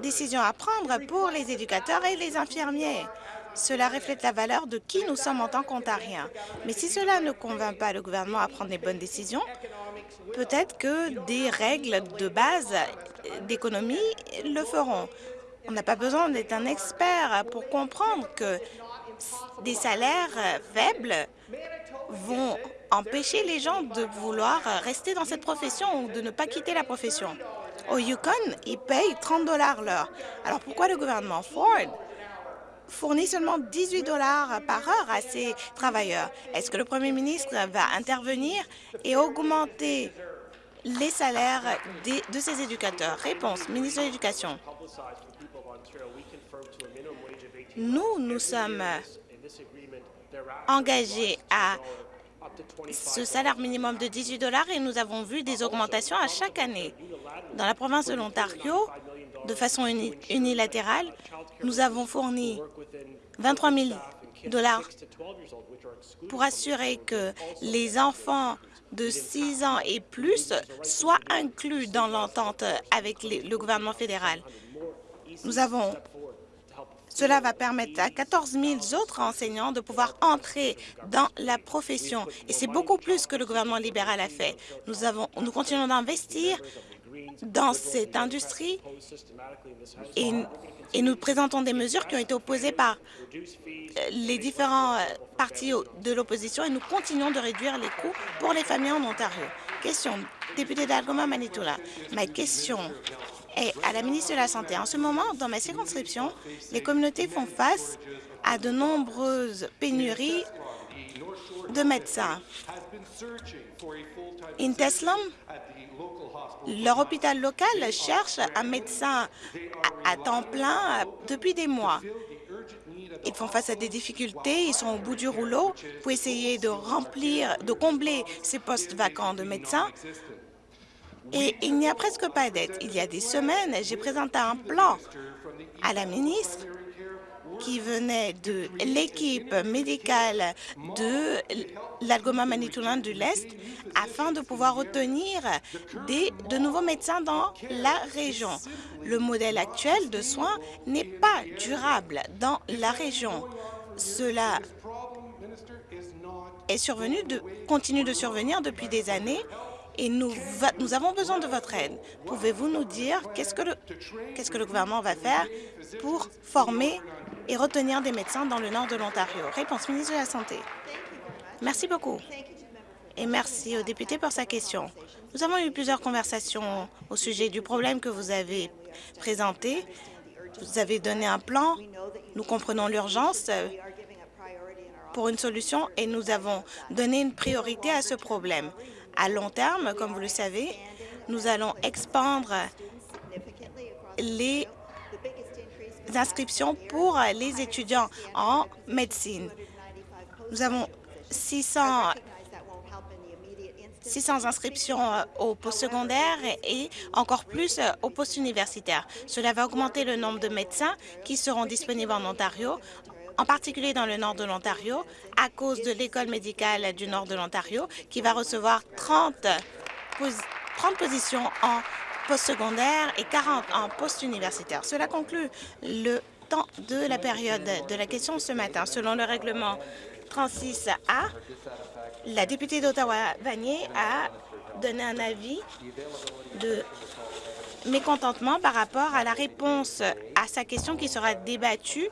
décision à prendre pour les éducateurs et les infirmiers. Cela reflète la valeur de qui nous sommes en tant qu'Ontariens. Mais si cela ne convainc pas le gouvernement à prendre les bonnes décisions, peut-être que des règles de base d'économie le feront. On n'a pas besoin d'être un expert pour comprendre que des salaires faibles vont empêcher les gens de vouloir rester dans cette profession ou de ne pas quitter la profession. Au Yukon, ils payent 30 dollars l'heure. Alors pourquoi le gouvernement Ford fournit seulement 18 dollars par heure à ses travailleurs. Est-ce que le premier ministre va intervenir et augmenter les salaires de ses éducateurs? Réponse, ministre de l'Éducation. Nous, nous sommes engagés à ce salaire minimum de 18 dollars et nous avons vu des augmentations à chaque année. Dans la province de l'Ontario, de façon unilatérale, nous avons fourni 23 000 dollars pour assurer que les enfants de 6 ans et plus soient inclus dans l'entente avec le gouvernement fédéral. Cela va permettre à 14 000 autres enseignants de pouvoir entrer dans la profession. Et c'est beaucoup plus que le gouvernement libéral a fait. Nous, avons, nous continuons d'investir dans cette industrie et, nous présentons des mesures qui ont été opposées par euh, les différents euh, partis de l'opposition et nous continuons de réduire les coûts pour les familles en Ontario. Question, député d'Algoma Manitoula. Ma question est à la ministre de la Santé. En ce moment, dans ma circonscription, les communautés font face à de nombreuses pénuries de médecins. Inteslam leur hôpital local cherche un médecin à, temps plein depuis des mois. Ils font face à des difficultés, ils sont au bout du rouleau pour essayer de remplir, de combler ces postes vacants de médecins. Et il n'y a presque pas d'aide. Il y a des semaines, j'ai présenté un plan à la ministre qui venait de l'équipe médicale de l'Algoma Manitoulin de l'Est afin de pouvoir obtenir des, de nouveaux médecins dans la région. Le modèle actuel de soins n'est pas durable dans la région. Cela est survenu de, continue de survenir depuis des années et nous, avons besoin de votre aide. Pouvez-vous nous dire qu'est-ce que le gouvernement va faire pour former et retenir des médecins dans le nord de l'Ontario? Réponse ministre de la Santé. Merci beaucoup. Et merci au député pour sa question. Nous avons eu plusieurs conversations au sujet du problème que vous avez présenté. Vous avez donné un plan. Nous comprenons l'urgence pour une solution et nous avons donné une priorité à ce problème. À long terme, comme vous le savez, nous allons expandre les inscriptions pour les étudiants en médecine. Nous avons 600, 600 inscriptions au postsecondaire et encore plus au post-universitaire. Cela va augmenter le nombre de médecins qui seront disponibles en Ontario en particulier dans le nord de l'Ontario, à cause de l'École médicale du nord de l'Ontario, qui va recevoir 30, 30 positions en postsecondaire et 40 en post-universitaire. Cela conclut le temps de la période de la question ce matin. Selon le règlement 36A, la députée d'Ottawa-Vanier a donné un avis de mécontentement par rapport à la réponse à sa question qui sera débattue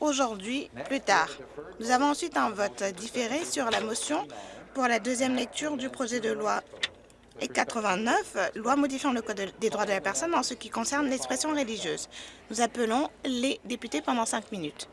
aujourd'hui plus tard. Nous avons ensuite un vote différé sur la motion pour la deuxième lecture du projet de loi et 89, loi modifiant le Code des droits de la personne en ce qui concerne l'expression religieuse. Nous appelons les députés pendant cinq minutes.